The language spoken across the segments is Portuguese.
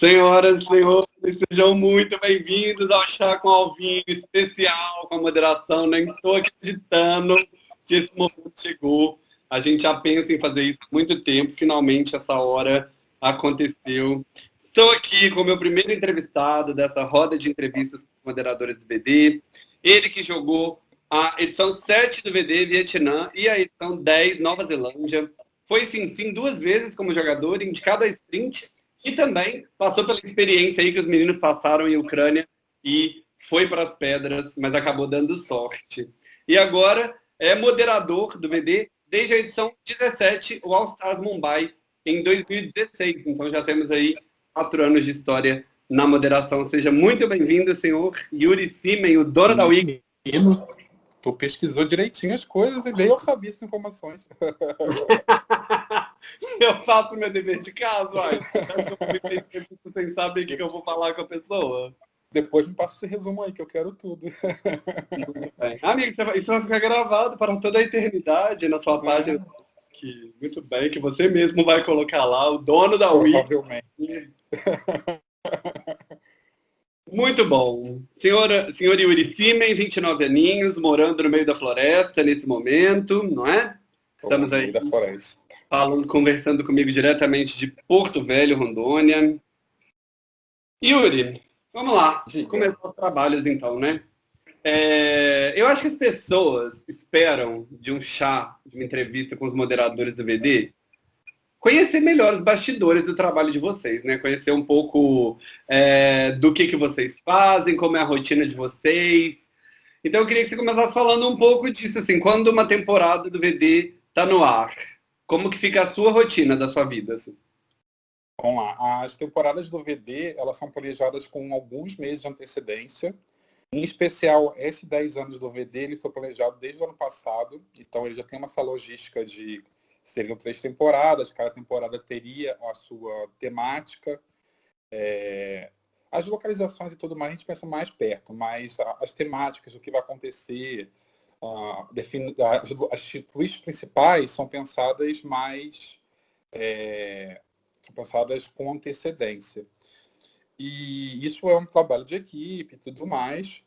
Senhoras e senhores, sejam muito bem-vindos ao Chá com Alvinho especial, com a moderação. Nem estou acreditando que esse momento chegou. A gente já pensa em fazer isso há muito tempo. Finalmente, essa hora aconteceu. Estou aqui com o meu primeiro entrevistado dessa roda de entrevistas com moderadores do BD. Ele que jogou a edição 7 do VD Vietnã e a edição 10 Nova Zelândia. Foi sim, sim, duas vezes como jogador, indicado a sprint e também passou pela experiência aí que os meninos passaram em Ucrânia e foi para as pedras, mas acabou dando sorte. E agora é moderador do VD desde a edição 17, o All Stars Mumbai, em 2016. Então já temos aí quatro anos de história na moderação. Seja muito bem-vindo, senhor Yuri Simen, o dono da WIG. Tu pesquisou direitinho as coisas e nem eu sabia essas informações. eu faço meu dever de casa, olha. Eu sem saber o que eu vou falar com a pessoa. Depois me passa esse resumo aí, que eu quero tudo. Amigo, isso vai ficar gravado para toda a eternidade na sua página. Que, muito bem, que você mesmo vai colocar lá, o dono da Wii. Provavelmente. Muito bom. Senhora, senhor Yuri Simen, 29 aninhos, morando no meio da floresta nesse momento, não é? Estamos aí falando, conversando comigo diretamente de Porto Velho, Rondônia. Yuri, vamos lá. Começar os trabalhos então, né? É, eu acho que as pessoas esperam de um chá, de uma entrevista com os moderadores do VD, conhecer melhor os bastidores do trabalho de vocês, né? Conhecer um pouco é, do que, que vocês fazem, como é a rotina de vocês. Então eu queria que você começasse falando um pouco disso, assim, quando uma temporada do VD está no ar, como que fica a sua rotina da sua vida, assim? Vamos lá. As temporadas do VD, elas são planejadas com alguns meses de antecedência. Em especial, esse 10 anos do VD, ele foi planejado desde o ano passado. Então, ele já tem uma essa logística de seriam três temporadas, cada temporada teria a sua temática. É, as localizações e tudo mais a gente pensa mais perto, mas as temáticas, o que vai acontecer, define, as, twists principais são pensadas mais é, são pensadas com antecedência. E isso é um trabalho de equipe e tudo mais.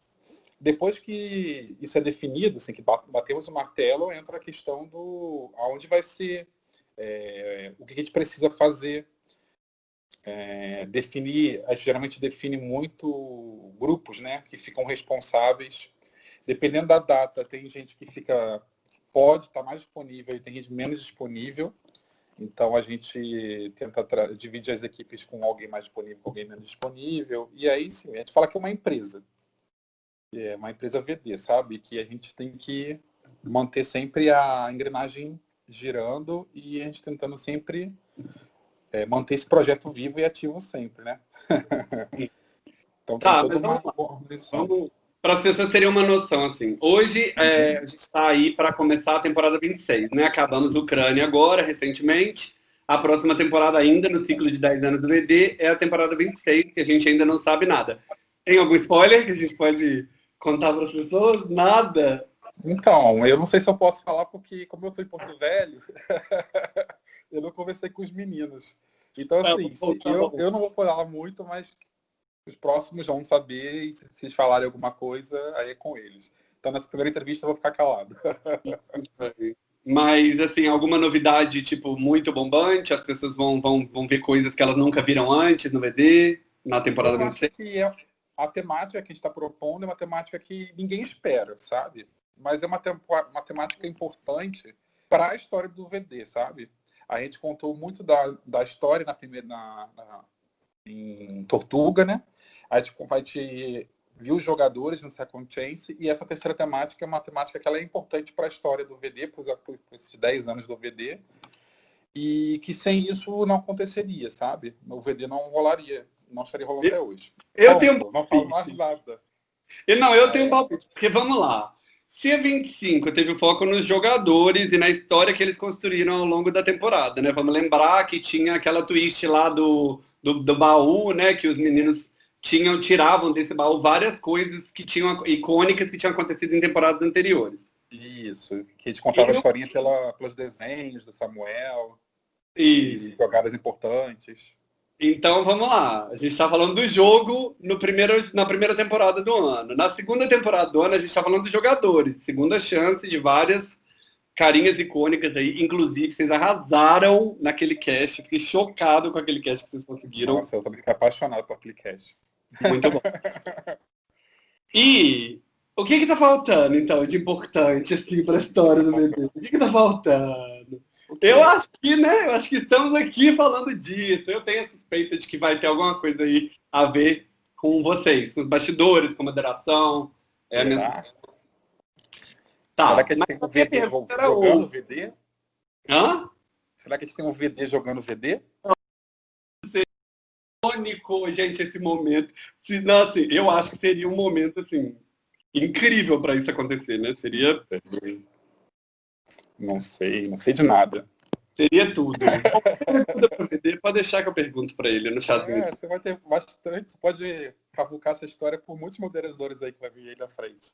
Depois que isso é definido, assim, que batemos o martelo, entra a questão do aonde vai ser, é, o que a gente precisa fazer. É, definir, a gente geralmente define muito grupos, né, que ficam responsáveis. Dependendo da data, tem gente que fica pode estar mais disponível e tem gente menos disponível. Então a gente tenta dividir as equipes com alguém mais disponível, com alguém menos disponível. E aí sim, a gente fala que é uma empresa é uma empresa VD, sabe? Que a gente tem que manter sempre a engrenagem girando e a gente tentando sempre é, manter esse projeto vivo e ativo sempre, né? então tá, toda uma vamos, para as pessoas terem uma noção, assim, hoje é, a gente está aí para começar a temporada 26, né? Acabamos Ucrânia agora, recentemente. A próxima temporada ainda, no ciclo de 10 anos do VD, é a temporada 26, que a gente ainda não sabe nada. Tem algum spoiler que a gente pode contar para as pessoas? Nada. Então, eu não sei se eu posso falar porque, como eu estou em Porto Velho, eu não conversei com os meninos. Então, tá assim, tá bom, tá eu, eu não vou falar muito, mas os próximos vão saber e se eles falarem alguma coisa, aí é com eles. Então, nessa primeira entrevista, eu vou ficar calado. Mas, assim, alguma novidade, tipo, muito bombante? As pessoas vão, vão, vão ver coisas que elas nunca viram antes no VD, na temporada 26? Que é, a temática que a gente está propondo é uma temática que ninguém espera, sabe? Mas é uma, uma temática importante para a história do VD, sabe? A gente contou muito da, da história na primeira na, na em Tortuga, né? A gente, a gente viu os jogadores no Second Chance e essa terceira temática é uma temática que ela é importante para a história do VD, por, esses 10 anos do VD, e que sem isso não aconteceria, sabe? O VD não rolaria não estaria rolando até hoje. Eu tenho um Não falo mais nada. E não, eu tenho um palpite, porque vamos lá. Se a 25 teve foco nos jogadores e na história que eles construíram ao longo da temporada, né? Vamos lembrar que tinha aquela twist lá do, do, do baú, né? Que os meninos tinham, tiravam desse baú várias coisas que tinham icônicas que tinham acontecido em temporadas anteriores. Isso, que a gente contava a historinha pela, pelos desenhos do Samuel. Isso. jogadas importantes. Então vamos lá. A gente está falando do jogo no primeiro, na primeira temporada do ano. Na segunda temporada do ano, a gente está falando dos jogadores. Segunda chance de várias carinhas icônicas aí. Inclusive, vocês arrasaram naquele cast. Fiquei chocado com aquele cast que vocês conseguiram. Nossa, eu tô apaixonado por aquele cast. Muito bom. E o que que tá faltando, então, de importante, assim, para a história do bebê? O que que tá faltando? Eu acho que, né? Eu acho que estamos aqui falando disso. Eu tenho a suspeita de que vai ter alguma coisa aí a ver com vocês, com os bastidores, com moderação. É a. Tá, Será que a gente tem um VD jogando VD? Hã? Será que a gente tem um VD jogando VD? Icônico, gente, esse momento. Não, assim, eu acho que seria um momento, assim, incrível para isso acontecer, né? Seria não sei, não sei de nada. Seria tudo. pode deixar que eu pergunto para ele no chat. É, você vai ter bastante, você pode cavucar essa história por muitos moderadores aí que vai vir aí na frente.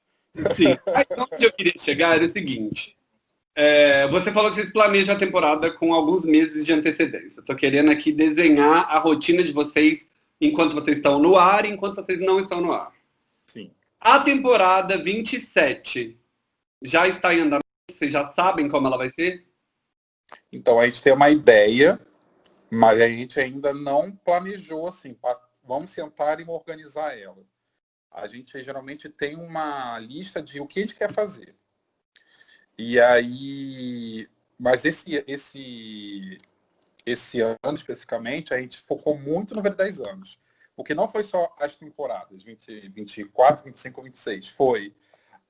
Sim, mas onde eu queria chegar é o seguinte. É, você falou que vocês planejam a temporada com alguns meses de antecedência. Estou querendo aqui desenhar a rotina de vocês enquanto vocês estão no ar e enquanto vocês não estão no ar. Sim. A temporada 27 já está em andamento vocês já sabem como ela vai ser? Então, a gente tem uma ideia, mas a gente ainda não planejou assim. Vamos sentar e organizar ela. A gente geralmente tem uma lista de o que a gente quer fazer. E aí, mas esse esse esse ano especificamente, a gente focou muito no V10 anos. Porque não foi só as temporadas 20, 24, 25, 26, foi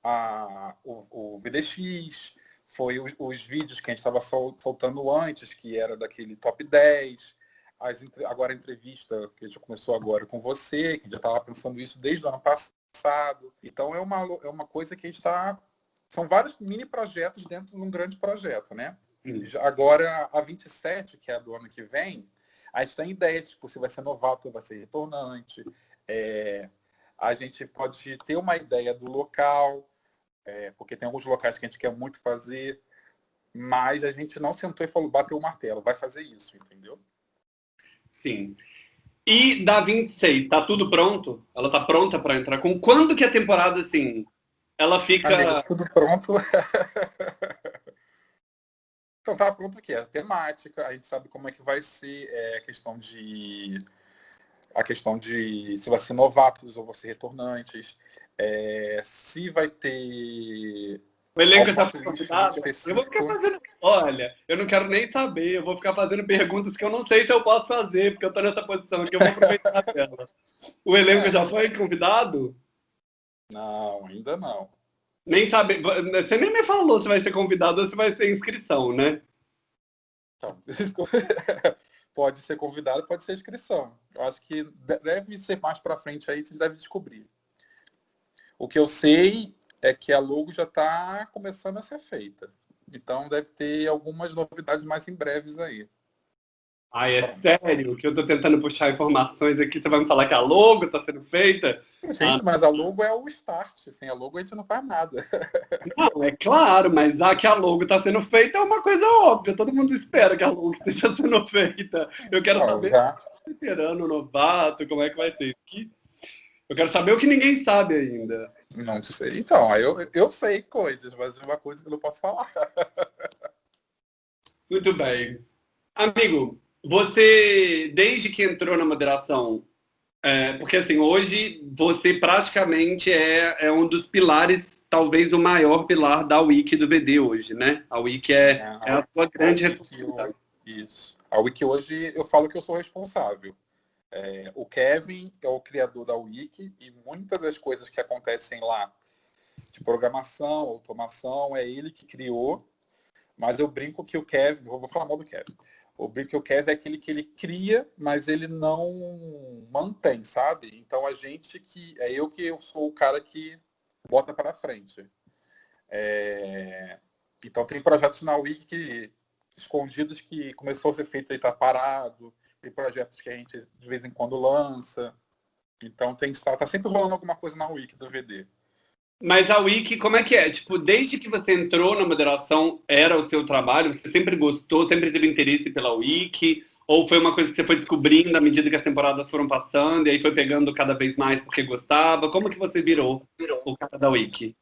a, o, o VDX, foi os, os, vídeos que a gente estava sol, soltando antes, que era daquele top 10, as, agora a entrevista que a gente começou agora com você, que já estava pensando isso desde o ano passado. Então é uma, é uma coisa que a gente está. São vários mini projetos dentro de um grande projeto, né? Hum. Agora, a 27, que é a do ano que vem, a gente tem ideia de tipo, se vai ser novato ou vai ser retornante. É, a gente pode ter uma ideia do local, é, porque tem alguns locais que a gente quer muito fazer, mas a gente não sentou e falou, bateu o martelo, vai fazer isso, entendeu? Sim. E da 26, tá tudo pronto? Ela tá pronta para entrar? Com quando que a temporada, assim, ela fica... Amigo, tudo pronto. então tá pronto aqui, a temática, a gente sabe como é que vai ser é, a questão de a questão de se vai ser novatos ou ser retornantes, é, se vai ter. O elenco já foi convidado. Eu vou ficar fazendo. Olha, eu não quero nem saber. Eu vou ficar fazendo perguntas que eu não sei se eu posso fazer, porque eu estou nessa posição aqui. Eu vou aproveitar a tela. O elenco é. já foi convidado? Não, ainda não. Nem sabe. Você nem me falou se vai ser convidado ou se vai ser inscrição, né? Então, pode ser convidado, pode ser inscrição. Eu acho que deve ser mais para frente aí, vocês devem descobrir. O que eu sei é que a logo já está começando a ser feita. Então deve ter algumas novidades mais em breves aí. Ah, é sério? Que eu estou tentando puxar informações aqui, você vai me falar que a logo está sendo feita? Gente, ah. mas a logo é o start. Sem a logo a gente não faz nada. Não, é claro, mas já que a logo está sendo feita é uma coisa óbvia. Todo mundo espera que a logo esteja sendo feita. Eu quero não, saber já... esperando o novato, como é que vai ser. Eu quero saber o que ninguém sabe ainda. Não sei. Então, eu, eu sei coisas, mas é uma coisa que eu não posso falar. Muito bem. Amigo, você, desde que entrou na moderação, é, porque assim, hoje você praticamente é, é um dos pilares, talvez o maior pilar da Wiki do VD hoje, né? A Wiki é, é, é a sua grande responsabilidade. Isso. A Wiki hoje eu falo que eu sou responsável. É, o Kevin é o criador da Wiki e muitas das coisas que acontecem lá, de programação, automação, é ele que criou. Mas eu brinco que o Kevin, vou falar mal do Kevin. O Kevin é aquele que ele cria, mas ele não mantém, sabe? Então a gente que é eu que eu sou o cara que bota para frente. É... Então tem projetos na Wiki que, escondidos que começou a ser feito e está parado tem projetos que a gente de vez em quando lança. Então tem tá sempre rolando alguma coisa na Wiki do VD. Mas a Wiki, como é que é? Tipo, desde que você entrou na moderação, era o seu trabalho? Você sempre gostou, sempre teve interesse pela Wiki? Ou foi uma coisa que você foi descobrindo à medida que as temporadas foram passando e aí foi pegando cada vez mais porque gostava? Como que você virou, virou. o cara da Wiki?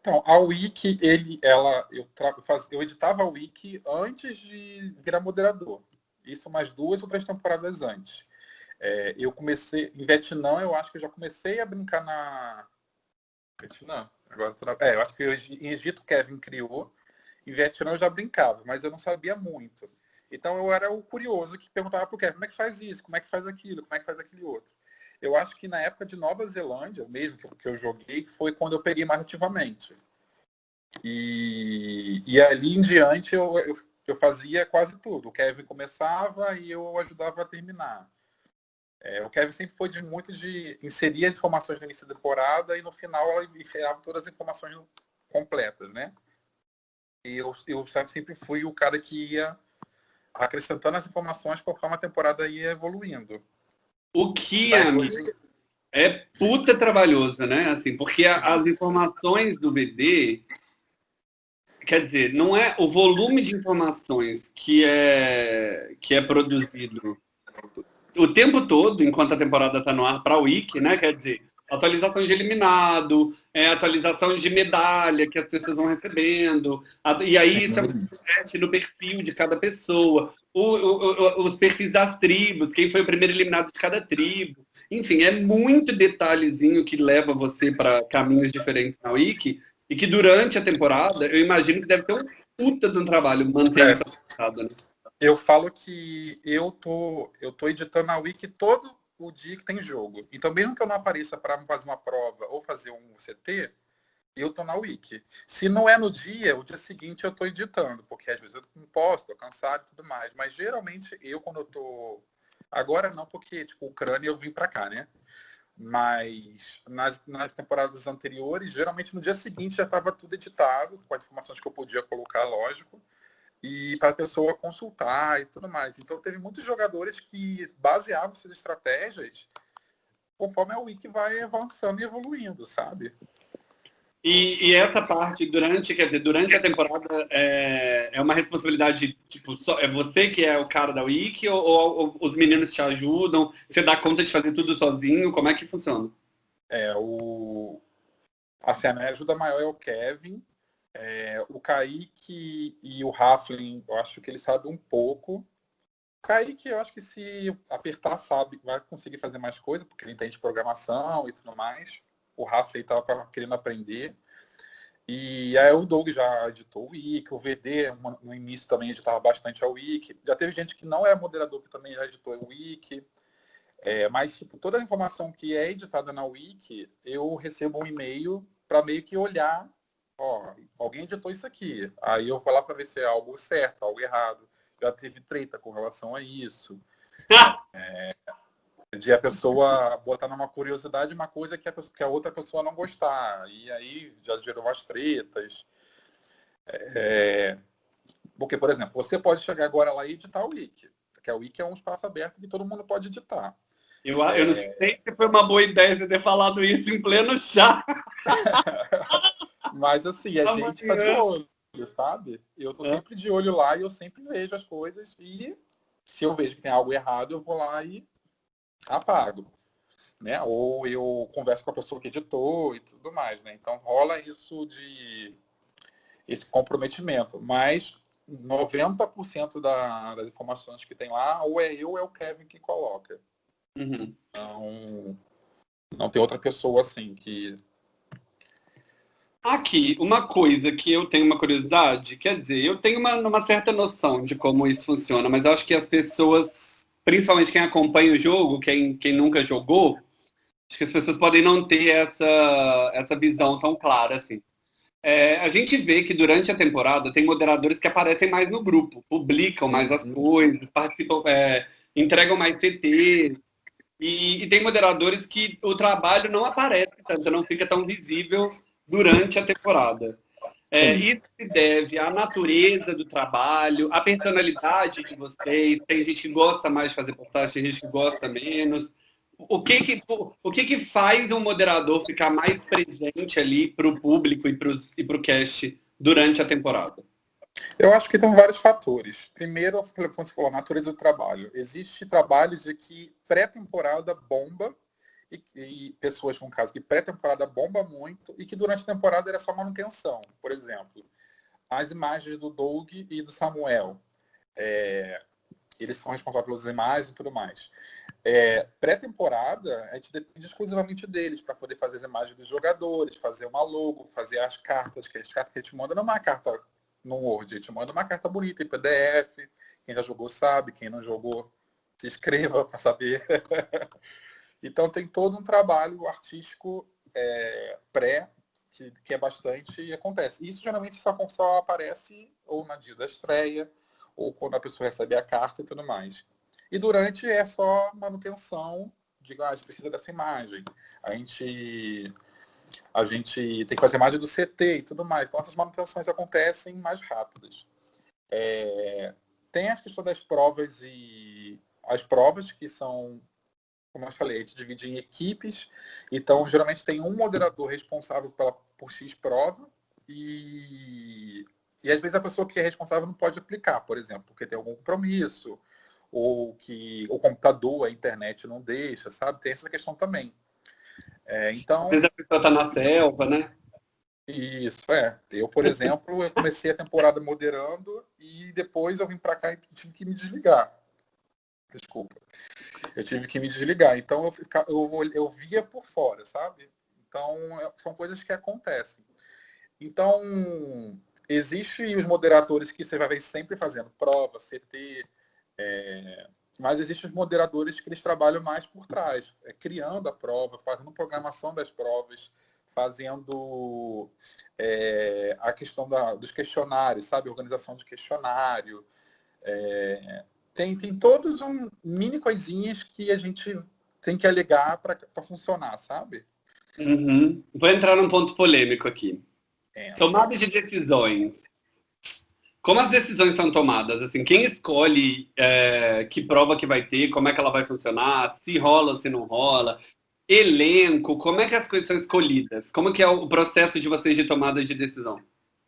Então, a Wiki, ele, ela, eu, faz, eu editava a Wiki antes de virar moderador. Isso mais duas ou três temporadas antes. É, eu comecei, em Vietnã, eu acho que eu já comecei a brincar na. Vietnã? Agora, é, eu acho que eu, em Egito Kevin criou. Em Vietnã eu já brincava, mas eu não sabia muito. Então eu era o curioso que perguntava para o Kevin como é que faz isso, como é que faz aquilo, como é que faz aquele outro. Eu acho que na época de Nova Zelândia, mesmo que eu joguei, foi quando eu peguei mais ativamente. E, e ali em diante eu, eu, eu, fazia quase tudo. O Kevin começava e eu ajudava a terminar. É, o Kevin sempre foi de muito de inserir as informações no início da temporada e no final ela enfiava todas as informações completas, né? E eu, eu sempre fui o cara que ia acrescentando as informações conforme a temporada ia evoluindo. O que é, é puta trabalhoso, né? Assim, porque as informações do BD, quer dizer, não é o volume de informações que é que é produzido o tempo todo, enquanto a temporada está no ar para o Wiki, né? Quer dizer, atualização de eliminado, é, atualização de medalha que as pessoas vão recebendo, e aí isso é no perfil de cada pessoa, o, o, os perfis das tribos, quem foi o primeiro eliminado de cada tribo. Enfim, é muito detalhezinho que leva você para caminhos diferentes na Wiki, e que durante a temporada, eu imagino que deve ter um puta de um trabalho manter é. essa temporada, né? Eu falo que eu tô, eu tô editando a Wiki todo o dia que tem jogo. Então, mesmo que eu não apareça para fazer uma prova ou fazer um CT, eu tô na Wiki. Se não é no dia, o dia seguinte eu tô editando, porque às vezes eu não posso, tô cansado e tudo mais. Mas geralmente eu, quando eu tô. Agora não, porque, tipo, Ucrânia eu vim para cá, né? Mas nas, nas temporadas anteriores, geralmente no dia seguinte já estava tudo editado, com as informações que eu podia colocar, lógico e para a pessoa consultar e tudo mais. Então teve muitos jogadores que baseavam suas estratégias conforme a wiki vai avançando e evoluindo, sabe? E, e, essa parte durante, quer dizer, durante a temporada é, é uma responsabilidade, tipo, só, é você que é o cara da wiki ou, ou, ou, os meninos te ajudam? Você dá conta de fazer tudo sozinho? Como é que funciona? É, o... Assim, a minha ajuda maior é o Kevin, é, o Kaique e o Raflin, eu acho que ele sabe um pouco. O Kaique, eu acho que se apertar, sabe, vai conseguir fazer mais coisa, porque ele entende programação e tudo mais. O Raflin estava querendo aprender. E aí o Doug já editou o Wiki, o VD no início também editava bastante a Wiki. Já teve gente que não é moderador que também já editou o Wiki. É, mas tipo, toda a informação que é editada na Wiki, eu recebo um e-mail para meio que olhar ó, alguém editou isso aqui. Aí eu vou lá para ver se é algo certo, algo errado. Já teve treta com relação a isso. é, de a pessoa botar numa curiosidade uma coisa que a, pessoa, que a outra pessoa não gostar. E aí já gerou umas tretas. É, porque, por exemplo, você pode chegar agora lá e editar o Wiki. Porque o Wiki é um espaço aberto que todo mundo pode editar. Eu, eu não é. sei se foi uma boa ideia você ter falado isso em pleno chá. Mas assim, a gente tá de olho, sabe? Eu tô é. sempre de olho lá e eu sempre vejo as coisas e se eu vejo que tem algo errado, eu vou lá e apago. Né? Ou eu converso com a pessoa que editou e tudo mais, né? Então rola isso de esse comprometimento. Mas 90% da, das informações que tem lá, ou é eu ou é o Kevin que coloca. Uhum. Então, não tem outra pessoa assim que Aqui, uma coisa que eu tenho uma curiosidade, quer dizer, eu tenho uma, uma certa noção de como isso funciona, mas acho que as pessoas, principalmente quem acompanha o jogo, quem, quem nunca jogou, acho que as pessoas podem não ter essa, essa visão tão clara assim. É, a gente vê que durante a temporada tem moderadores que aparecem mais no grupo, publicam mais as coisas, participam, é, entregam mais TT. E, e tem moderadores que o trabalho não aparece tanto, não fica tão visível durante a temporada. É, isso se deve à natureza do trabalho, à personalidade de vocês. Tem gente que gosta mais de fazer postagem, tem gente que gosta menos. O que que, o que, que faz um moderador ficar mais presente ali para o público e para o e cast durante a temporada? Eu acho que tem vários fatores. Primeiro, como você falou, a natureza do trabalho. Existe trabalhos de que pré-temporada bomba e, e, pessoas, no caso, que pré-temporada bomba muito e que durante a temporada era só manutenção. Por exemplo, as imagens do Doug e do Samuel. É, eles são responsáveis pelas imagens e tudo mais. É, Pré-temporada, a gente depende exclusivamente deles para poder fazer as imagens dos jogadores, fazer uma logo, fazer as cartas, que as cartas que a gente manda não é uma carta no Word, a gente manda uma carta bonita em PDF. Quem já jogou sabe, quem não jogou, se inscreva para saber. então tem todo um trabalho artístico é, pré que, que, é bastante e acontece. Isso geralmente só, só aparece ou na dia da estreia, ou quando a pessoa recebe a carta e tudo mais. E durante é só manutenção de ah, a gente precisa dessa imagem. A gente a gente tem que fazer imagem do CT e tudo mais. Então essas manutenções acontecem mais rápidas. É, tem as questões das provas e as provas que são, como eu falei, a gente divide em equipes. Então geralmente tem um moderador responsável pela, por X prova e, e às vezes a pessoa que é responsável não pode aplicar, por exemplo, porque tem algum compromisso ou que o computador, a internet não deixa, sabe? Tem essa questão também. É, então. Às vezes a pessoa está na selva, né? Isso, é. Eu, por exemplo, eu comecei a temporada moderando e depois eu vim para cá e tive que me desligar. Desculpa. Eu tive que me desligar. Então eu, eu, eu via por fora, sabe? Então é, são coisas que acontecem. Então, existe os moderadores que você vai ver sempre fazendo prova, CT, é, mas existem os moderadores que eles trabalham mais por trás, é, criando a prova, fazendo programação das provas, fazendo é, a questão da, dos questionários, sabe? Organização de questionário. É, tem, tem todos um mini coisinhas que a gente tem que alegar para funcionar, sabe? Uhum. Vou entrar num ponto polêmico aqui. É. Tomada de decisões. Como as decisões são tomadas? Assim, quem escolhe é, que prova que vai ter, como é que ela vai funcionar, se rola ou se não rola, elenco, como é que as coisas são escolhidas? Como que é o processo de vocês de tomada de decisão?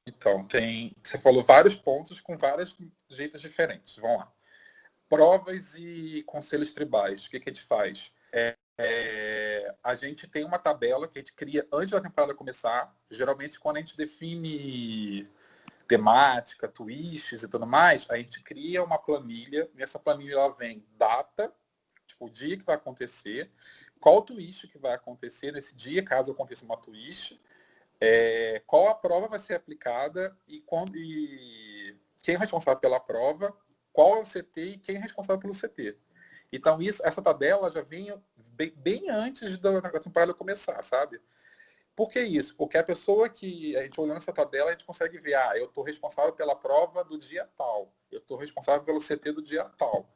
Então, tem. Você falou vários pontos com vários jeitos diferentes. Vamos lá. Provas e conselhos tribais. O que, que a gente faz? É, é, a gente tem uma tabela que a gente cria antes da temporada começar. Geralmente, quando a gente define temática, twists e tudo mais, a gente cria uma planilha. Nessa planilha ela vem data, tipo, o dia que vai acontecer, qual twist que vai acontecer nesse dia, caso aconteça uma twist, é, qual a prova vai ser aplicada e, quando, e quem é responsável pela prova, qual é o CT e quem é responsável pelo CT. Então, isso, essa tabela já vem bem, bem antes da, da temporada começar, sabe? Por que isso? Porque a pessoa que a gente olhando essa tabela, a gente consegue ver, ah, eu estou responsável pela prova do dia tal, eu estou responsável pelo CT do dia tal.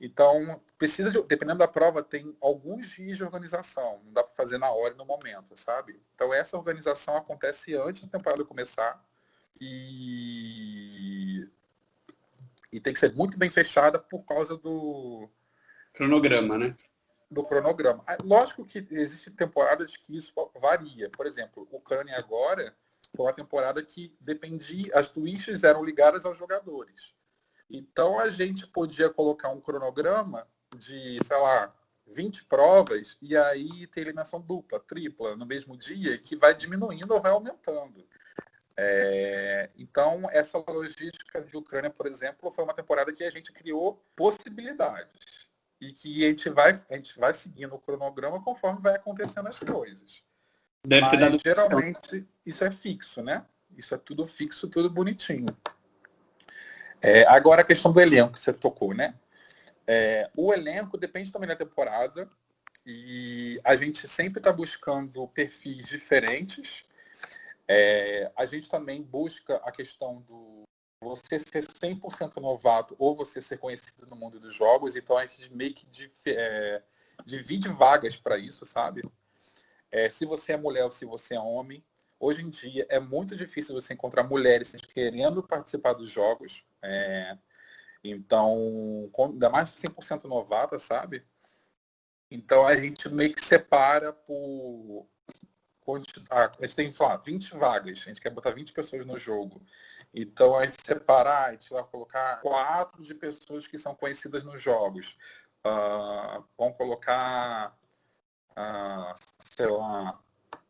Então, precisa de, dependendo da prova, tem alguns dias de organização, não dá para fazer na hora e no momento, sabe? Então, essa organização acontece antes da temporada começar e, e tem que ser muito bem fechada por causa do cronograma, né? do cronograma. Ah, lógico que existem temporadas que isso varia. Por exemplo, o Kanye agora foi uma temporada que dependia, as twists eram ligadas aos jogadores. Então a gente podia colocar um cronograma de, sei lá, 20 provas e aí ter eliminação dupla, tripla no mesmo dia, que vai diminuindo ou vai aumentando. É, então, essa logística de Ucrânia, por exemplo, foi uma temporada que a gente criou possibilidades e que a gente vai, a gente vai seguindo o cronograma conforme vai acontecendo as coisas. Deve Mas, dado... geralmente isso é fixo, né? Isso é tudo fixo, tudo bonitinho. É, agora a questão do elenco que você tocou, né? É, o elenco depende também da temporada e a gente sempre está buscando perfis diferentes. É, a gente também busca a questão do você ser 100% novato ou você ser conhecido no mundo dos jogos, então a gente meio que é, divide vagas para isso, sabe? É, se você é mulher ou se você é homem, hoje em dia é muito difícil você encontrar mulheres querendo participar dos jogos. É, então, ainda mais 100% novata, sabe? Então a gente meio que separa por. A gente tem, sei lá, 20 vagas, a gente quer botar 20 pessoas no jogo. Então, a gente separar, a gente vai colocar quatro de pessoas que são conhecidas nos jogos. Uh, vamos colocar, uh, sei lá,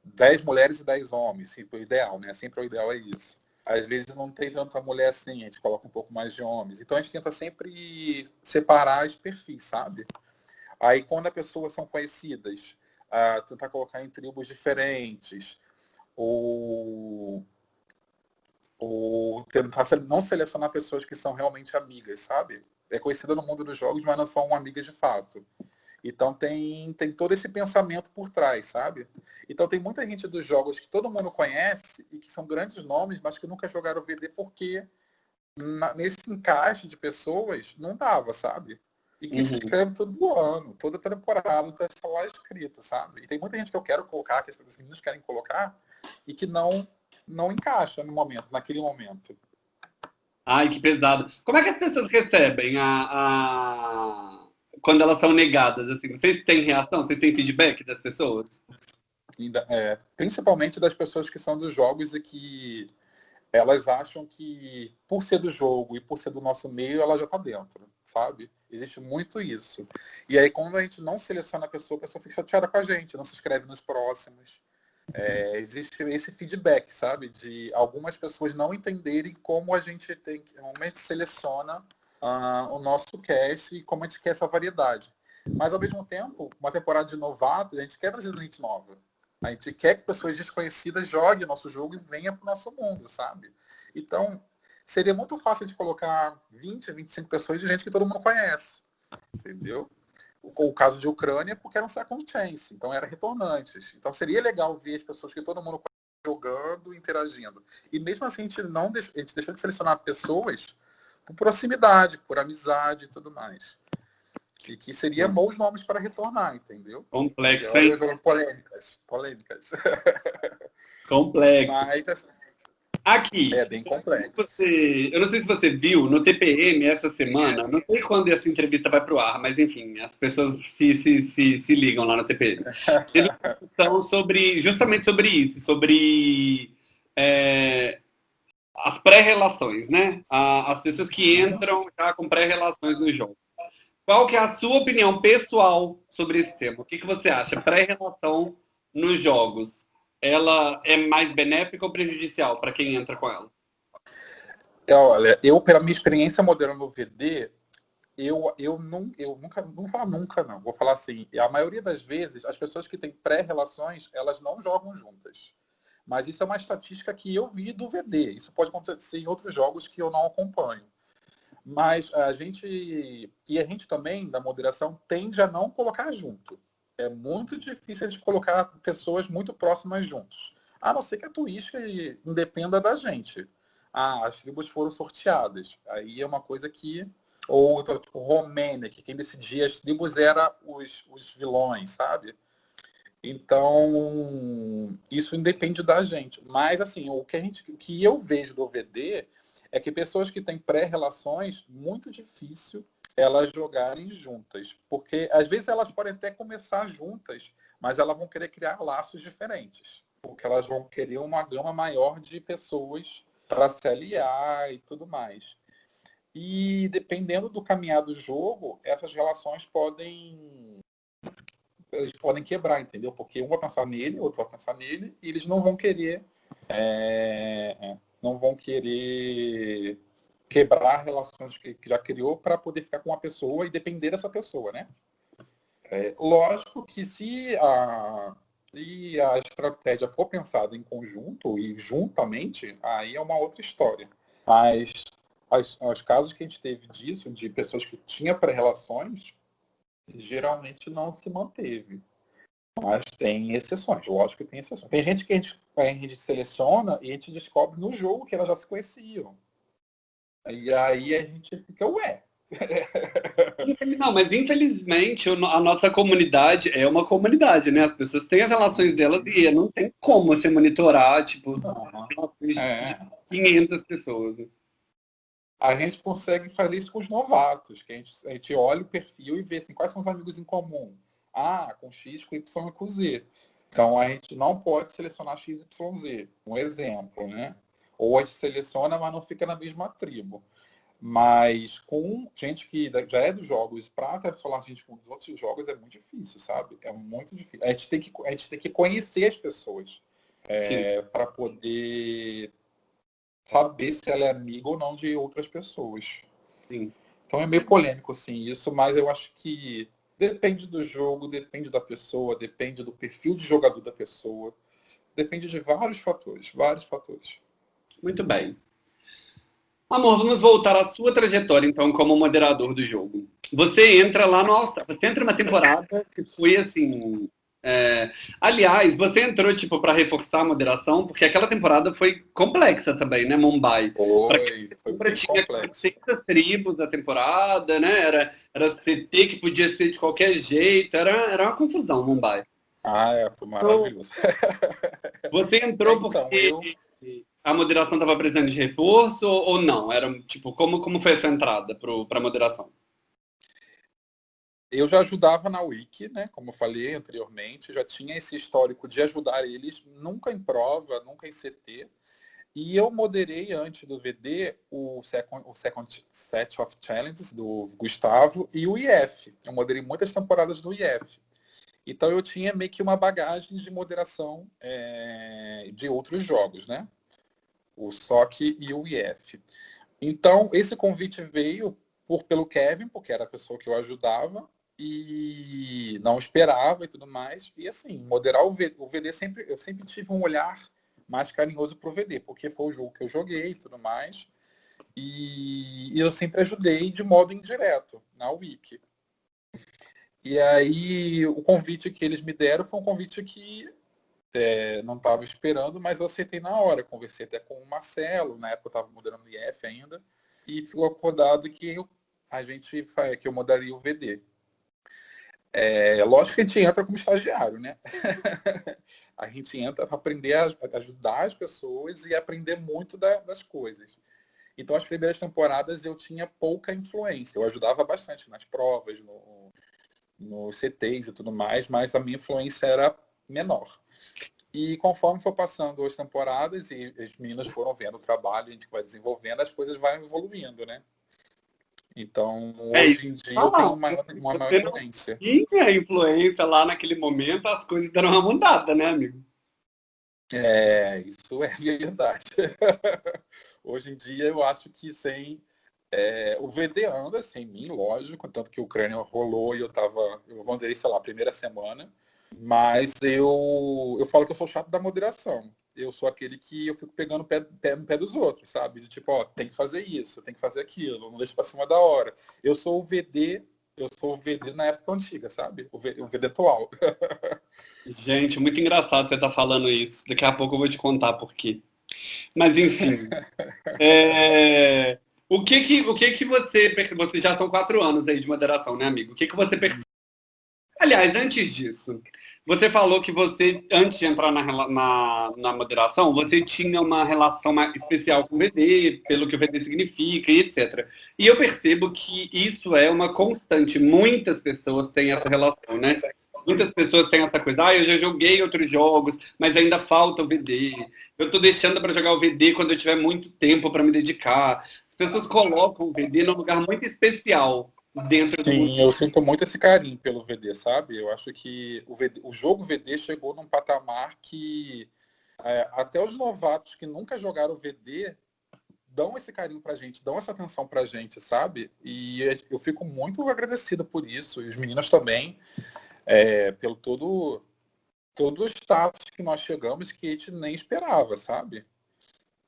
10 mulheres e 10 homens, sempre o ideal, né? Sempre o ideal é isso. Às vezes não tem tanta mulher assim, a gente coloca um pouco mais de homens. Então a gente tenta sempre separar os perfis, sabe? Aí quando as pessoas são conhecidas, uh, tentar colocar em tribos diferentes, ou, ou tentar não selecionar pessoas que são realmente amigas, sabe? É conhecida no mundo dos jogos, mas não são amigas de fato. Então tem, tem todo esse pensamento por trás, sabe? Então tem muita gente dos jogos que todo mundo conhece e que são grandes nomes, mas que nunca jogaram VD porque na, nesse encaixe de pessoas não dava, sabe? E que uhum. se inscreve todo ano, toda temporada está lá escrito, sabe? E tem muita gente que eu quero colocar, que as meninos querem colocar, e que não, não encaixa no momento, naquele momento. Ai, que pesado. Como é que as pessoas recebem a, a quando elas são negadas, assim, vocês têm reação? Vocês têm feedback das pessoas? É, principalmente das pessoas que são dos jogos e que elas acham que por ser do jogo e por ser do nosso meio, ela já está dentro, sabe? Existe muito isso. E aí, quando a gente não seleciona a pessoa, a pessoa fica chateada com a gente, não se inscreve nos próximos. É, existe esse feedback, sabe? De algumas pessoas não entenderem como a gente tem, gente seleciona uh, o nosso cast e como a gente quer essa variedade. Mas, ao mesmo tempo, uma temporada de novato, a gente quer trazer gente nova. A gente quer que pessoas desconhecidas joguem o nosso jogo e venham para o nosso mundo, sabe? Então, seria muito fácil de colocar 20, 25 pessoas de gente que todo mundo conhece. Entendeu? O, o caso de Ucrânia, porque era um second chance, então era retornantes. Então seria legal ver as pessoas que todo mundo jogando, interagindo. E mesmo assim, a gente, não deixou, a gente deixou de selecionar pessoas por proximidade, por amizade e tudo mais. E que seria bons nomes para retornar, entendeu? Complexo, hein? Polêmicas. Polêmicas. Complexo. Mas, assim, Aqui. É bem complexo. Você, eu não sei se você viu, no TPM essa semana, não sei quando essa entrevista vai para o ar, mas enfim, as pessoas se, se, se, se ligam lá no TPM. Teve uma discussão sobre, justamente sobre isso, sobre é, as pré-relações, né? As pessoas que entram já com pré-relações no jogo. Qual que é a sua opinião pessoal sobre esse tema? O que, que você acha? Pré-relação nos jogos, ela é mais benéfica ou prejudicial para quem entra com ela? É, olha, eu, pela minha experiência moderna no VD, eu, eu, não, eu nunca, não vou falar nunca, não. Vou falar assim, a maioria das vezes, as pessoas que têm pré-relações, elas não jogam juntas. Mas isso é uma estatística que eu vi do VD. Isso pode acontecer em outros jogos que eu não acompanho. Mas a gente, e a gente também, da moderação, tende a não colocar junto. É muito difícil de colocar pessoas muito próximas juntos. A não ser que a Twitch independa da gente. Ah, as tribos foram sorteadas. Aí é uma coisa que. Ou tipo, Romênia, que quem decidia as tribos era os, os vilões, sabe? Então, isso independe da gente. Mas, assim, o que, a gente, o que eu vejo do VD é que pessoas que têm pré-relações, muito difícil elas jogarem juntas. Porque, às vezes, elas podem até começar juntas, mas elas vão querer criar laços diferentes. Porque elas vão querer uma gama maior de pessoas para se aliar e tudo mais. E, dependendo do caminhar do jogo, essas relações podem eles podem quebrar, entendeu? Porque um vai pensar nele, outro vai pensar nele, e eles não vão querer é, não vão querer quebrar relações que, que já criou para poder ficar com uma pessoa e depender dessa pessoa, né? É, lógico que se a, se a estratégia for pensada em conjunto e juntamente, aí é uma outra história. Mas as, os casos que a gente teve disso, de pessoas que tinham pré-relações, geralmente não se manteve. Mas tem exceções, lógico que tem exceções. Tem gente que a gente, a gente seleciona e a gente descobre no jogo que elas já se conheciam. E aí a gente fica, ué. Não, mas infelizmente a nossa comunidade é uma comunidade, né? As pessoas têm as relações delas e não tem como você monitorar, tipo, é. 500 pessoas. Né? a gente consegue fazer isso com os novatos, que a gente, a gente olha o perfil e vê assim, quais são os amigos em comum. Ah, com X, com Y e com Z. Então a gente não pode selecionar X, Y, Z. Um exemplo, né? Ou as seleciona, mas não fica na mesma tribo. Mas com gente que já é dos jogos, para falar gente com os outros jogos é muito difícil, sabe? É muito difícil. A gente tem que, a gente tem que conhecer as pessoas é, para poder saber se ela é amiga ou não de outras pessoas. Sim. Então é meio polêmico, assim, isso, mas eu acho que depende do jogo, depende da pessoa, depende do perfil de jogador da pessoa, depende de vários fatores, vários fatores. Muito bem. Amor, vamos voltar à sua trajetória, então, como moderador do jogo. Você entra lá no Austrália, você entra uma temporada que foi assim. É... Aliás, você entrou tipo para reforçar a moderação, porque aquela temporada foi complexa também, né, Mumbai? Foi, foi tinha 600 tribos da temporada, né? Era, era CT que podia ser de qualquer jeito, era, era uma confusão, Mumbai. Ah, é, foi maravilhoso. Então, você entrou então, porque. Eu a moderação estava precisando de reforço ou não? Era tipo, como, como foi essa entrada para a moderação? Eu já ajudava na Wiki, né? Como eu falei anteriormente, já tinha esse histórico de ajudar eles, nunca em prova, nunca em CT. E eu moderei antes do VD o Second, o second Set of Challenges do Gustavo e o IF. Eu moderei muitas temporadas do IF. Então eu tinha meio que uma bagagem de moderação é, de outros jogos, né? O SOC e o IF. Então, esse convite veio por, pelo Kevin, porque era a pessoa que eu ajudava, e não esperava e tudo mais. E assim, moderar o VD, o VD sempre, eu sempre tive um olhar mais carinhoso para o VD, porque foi o jogo que eu joguei e tudo mais. E, e eu sempre ajudei de modo indireto na Wiki. E aí o convite que eles me deram foi um convite que é, não estava esperando, mas eu aceitei na hora. Conversei até com o Marcelo, na época eu estava mudando o IF ainda, e ficou acordado que eu, a gente que eu mudaria o VD. É, lógico que a gente entra como estagiário, né? a gente entra para aprender a ajudar as pessoas e aprender muito da, das coisas. Então, as primeiras temporadas eu tinha pouca influência. Eu ajudava bastante nas provas, no, nos CTs e tudo mais, mas a minha influência era menor. E conforme for passando as temporadas e as meninas foram vendo o trabalho, a gente vai desenvolvendo, as coisas vão evoluindo, né? Então, é hoje em dia eu tenho uma, uma maior influência. Tinha a influência lá naquele momento, as coisas deram uma mudada, né, amigo? É, isso é verdade. hoje em dia eu acho que sem. É, o VD anda sem mim, lógico, tanto que o crânio rolou e eu tava. Eu mandei, sei lá, a primeira semana. Mas eu, eu falo que eu sou chato da moderação. Eu sou aquele que eu fico pegando pé, pé no pé dos outros, sabe? De tipo, ó, tem que fazer isso, tem que fazer aquilo, não deixa pra cima da hora. Eu sou o VD, eu sou o VD na época antiga, sabe? O VD, o VD atual. Gente, muito engraçado você estar tá falando isso. Daqui a pouco eu vou te contar por quê. Mas enfim. é... O que que, o que que você percebeu? Vocês já são quatro anos aí de moderação, né, amigo? O que que você percebeu? Aliás, antes disso, você falou que você, antes de entrar na, na, na, moderação, você tinha uma relação especial com o VD, pelo que o VD significa e etc. E eu percebo que isso é uma constante. Muitas pessoas têm essa relação, né? Muitas pessoas têm essa coisa, ah, eu já joguei outros jogos, mas ainda falta o VD. Eu estou deixando para jogar o VD quando eu tiver muito tempo para me dedicar. As pessoas colocam o VD num lugar muito especial dentro Sim, do... eu sinto muito esse carinho pelo VD, sabe? Eu acho que o, VD, o jogo VD chegou num patamar que é, até os novatos que nunca jogaram VD dão esse carinho pra gente, dão essa atenção pra gente, sabe? E eu fico muito agradecido por isso, e os meninos também, é, pelo todo, todo o status que nós chegamos que a gente nem esperava, sabe?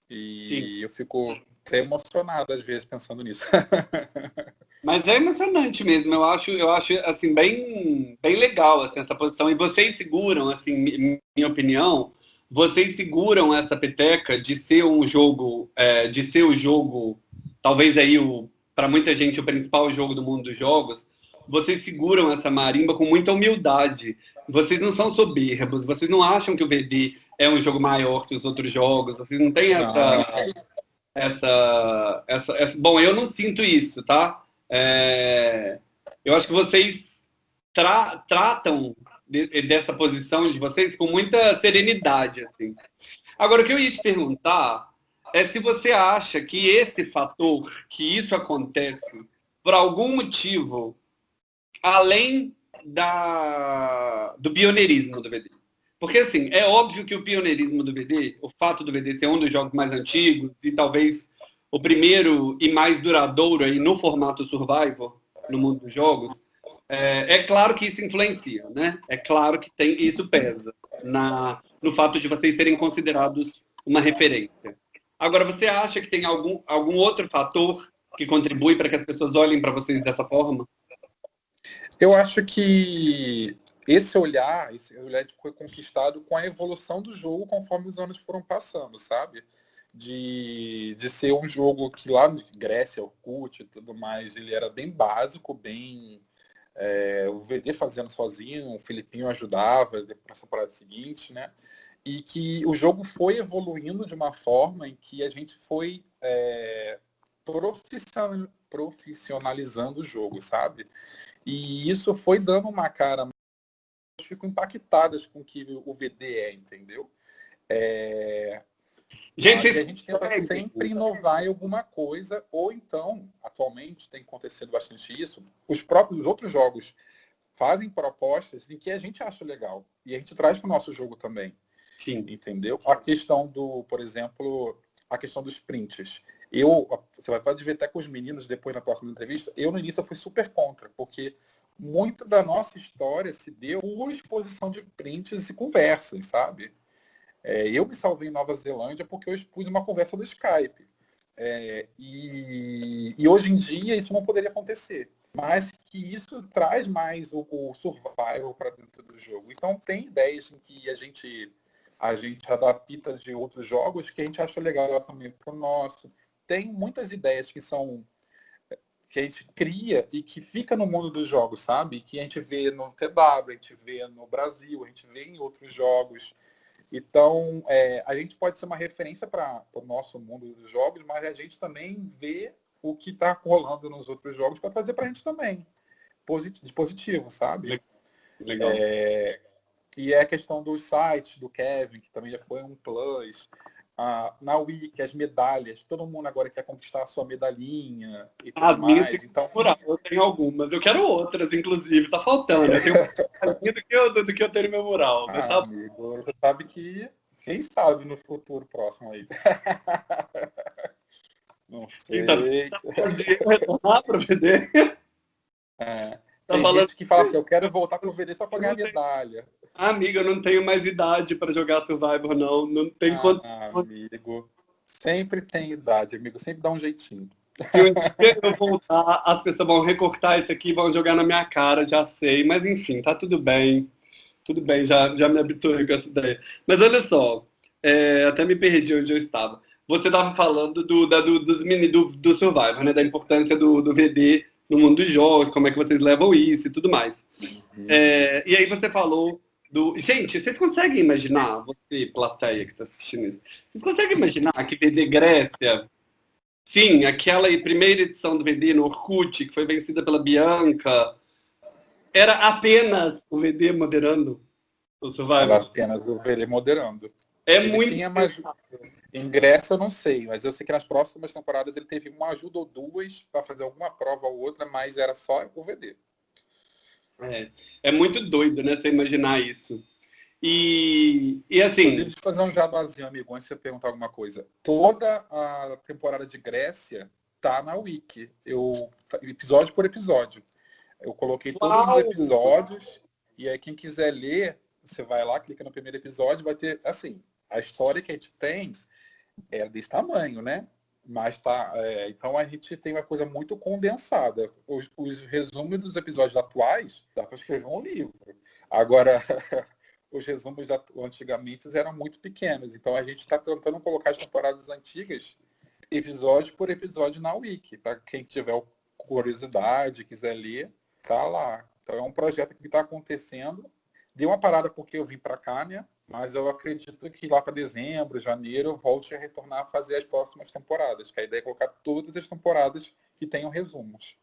E Sim. eu fico até emocionado às vezes pensando nisso. Mas é emocionante mesmo. Eu acho, eu acho assim bem, bem legal assim, essa posição. E vocês seguram, assim, minha opinião, vocês seguram essa peteca de ser um jogo, é, de ser o jogo, talvez aí o para muita gente o principal jogo do mundo dos jogos. Vocês seguram essa marimba com muita humildade. Vocês não são soberbos. Vocês não acham que o VD é um jogo maior que os outros jogos. Vocês não têm essa, essa, essa, essa, bom, eu não sinto isso, tá? É, eu acho que vocês tra tratam de, dessa posição de vocês com muita serenidade. Assim. Agora, o que eu ia te perguntar é se você acha que esse fator, que isso acontece por algum motivo, além da, do pioneirismo do VD. Porque, assim, é óbvio que o pioneirismo do VD, o fato do VD ser um dos jogos mais antigos e talvez o primeiro e mais duradouro aí no formato survival no mundo dos jogos, é, é, claro que isso influencia, né? É claro que tem isso pesa na, no fato de vocês serem considerados uma referência. Agora, você acha que tem algum, algum outro fator que contribui para que as pessoas olhem para vocês dessa forma? Eu acho que esse olhar, esse olhar foi conquistado com a evolução do jogo conforme os anos foram passando, sabe? De, de ser um jogo que lá na Grécia, Orkut e tudo mais, ele era bem básico, bem é, o VD fazendo sozinho, o Filipinho ajudava para a temporada seguinte, né? E que o jogo foi evoluindo de uma forma em que a gente foi é, profissionalizando o jogo, sabe? E isso foi dando uma cara. Fico impactadas com o que o VD é, entendeu? É... Gente, a gente tenta sempre inovar em alguma coisa, ou então, atualmente tem acontecido bastante isso, os próprios outros jogos fazem propostas em que a gente acha legal. E a gente traz para o nosso jogo também. Sim. Entendeu? A questão do, por exemplo, a questão dos prints. Eu, você vai pode ver até com os meninos depois na próxima entrevista, eu no início eu fui super contra, porque muita da nossa história se deu por exposição de prints e conversas, sabe? É, eu me salvei em Nova Zelândia porque eu expus uma conversa do Skype. É, e, e, hoje em dia isso não poderia acontecer. Mas que isso traz mais o, o survival para dentro do jogo. Então tem ideias em que a gente a gente adapta de outros jogos que a gente acha legal também para o nosso. Tem muitas ideias que são que a gente cria e que fica no mundo dos jogos, sabe? Que a gente vê no TW, a gente vê no Brasil, a gente vê em outros jogos. Então, é, a gente pode ser uma referência para o nosso mundo dos jogos, mas a gente também vê o que está rolando nos outros jogos para trazer para a gente também. de positivo, sabe? Legal. É, e é a questão dos sites do Kevin, que também já foi um plus. Ah, na Wiki, as medalhas, todo mundo agora quer conquistar a sua medalhinha e tudo As mais. Então, eu tenho algumas, eu quero outras, inclusive, tá faltando. Eu tenho do que eu, do que eu tenho no meu mural. Ah, tá... amigo, você sabe que, quem sabe no futuro próximo aí. Não sei. Então, tá, retornar para o? É. Tá Tem falando... gente que fala assim, eu quero voltar para o VD só para ganhar medalha. Amiga, eu não tenho mais idade para jogar Survivor, não. Não tem ah, quanto. Amigo. Sempre tem idade, amigo. Sempre dá um jeitinho. E um dia eu voltar, as pessoas vão recortar isso aqui e vão jogar na minha cara, já sei. Mas enfim, tá tudo bem. Tudo bem, já, já me habituei com essa ideia. Mas olha só, é, até me perdi onde eu estava. Você estava falando do, da, do, dos mini, do, do Survivor, né? Da importância do, do VD no mundo dos jogos, como é que vocês levam isso e tudo mais. Uhum. É, e aí você falou do. Gente, vocês conseguem imaginar, você, plateia que está assistindo isso, vocês conseguem imaginar que VD Grécia, sim, aquela primeira edição do VD no Orkut, que foi vencida pela Bianca, era apenas o VD moderando o Survivor? Era apenas o VD moderando. É ele muito. Tinha mais... Ingresso eu não sei, mas eu sei que nas próximas temporadas ele teve uma ajuda ou duas para fazer alguma prova ou outra, mas era só o VD. É, é muito doido, né? Você imaginar isso. E, e assim. Inclusive, deixa eu fazer um jabazinho, amigo, antes de você perguntar alguma coisa. Toda a temporada de Grécia tá na Wiki. Eu, episódio por episódio. Eu coloquei todos Uau! os episódios. E aí, quem quiser ler, você vai lá, clica no primeiro episódio, vai ter, assim, a história que a gente tem é desse tamanho, né? Mas tá. É, então a gente tem uma coisa muito condensada. Os, os resumos dos episódios atuais dá para escrever um livro. Agora, os resumos antigamente eram muito pequenos. Então a gente está tentando colocar as temporadas antigas episódio por episódio na Wiki. Para quem tiver curiosidade, quiser ler, tá lá. Então é um projeto que está acontecendo. Deu uma parada porque eu vim para cá, né? Mas eu acredito que lá para dezembro, janeiro, eu volte a retornar a fazer as próximas temporadas. Que a ideia é colocar todas as temporadas que tenham resumos.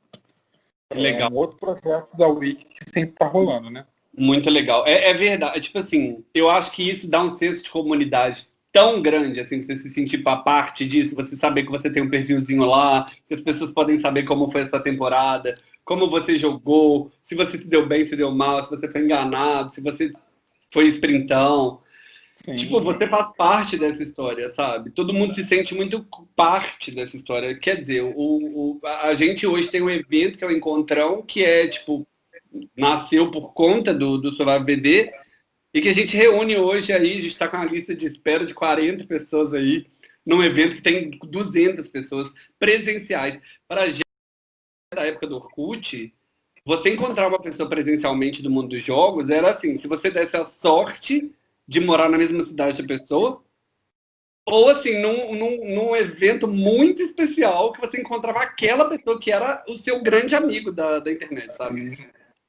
Legal. É um outro projeto da Wiki que sempre está rolando, né? Muito legal. É, é verdade. Tipo assim, eu acho que isso dá um senso de comunidade tão grande, assim, você se sentir para parte disso, você saber que você tem um perfilzinho lá, que as pessoas podem saber como foi essa temporada, como você jogou, se você se deu bem, se deu mal, se você foi enganado, se você foi sprintão. Sim. Tipo, você faz parte dessa história, sabe? Todo mundo se sente muito parte dessa história. Quer dizer, o, o, a gente hoje tem um evento que é o Encontrão, que é, tipo, nasceu por conta do, do Survival BD, e que a gente reúne hoje aí, a gente está com uma lista de espera de 40 pessoas aí, num evento que tem 200 pessoas presenciais. Para da época do Orkut, você encontrar uma pessoa presencialmente do mundo dos jogos era assim, se você desse a sorte de morar na mesma cidade da pessoa, ou assim, num, num, num, evento muito especial que você encontrava aquela pessoa que era o seu grande amigo da, da internet, sabe?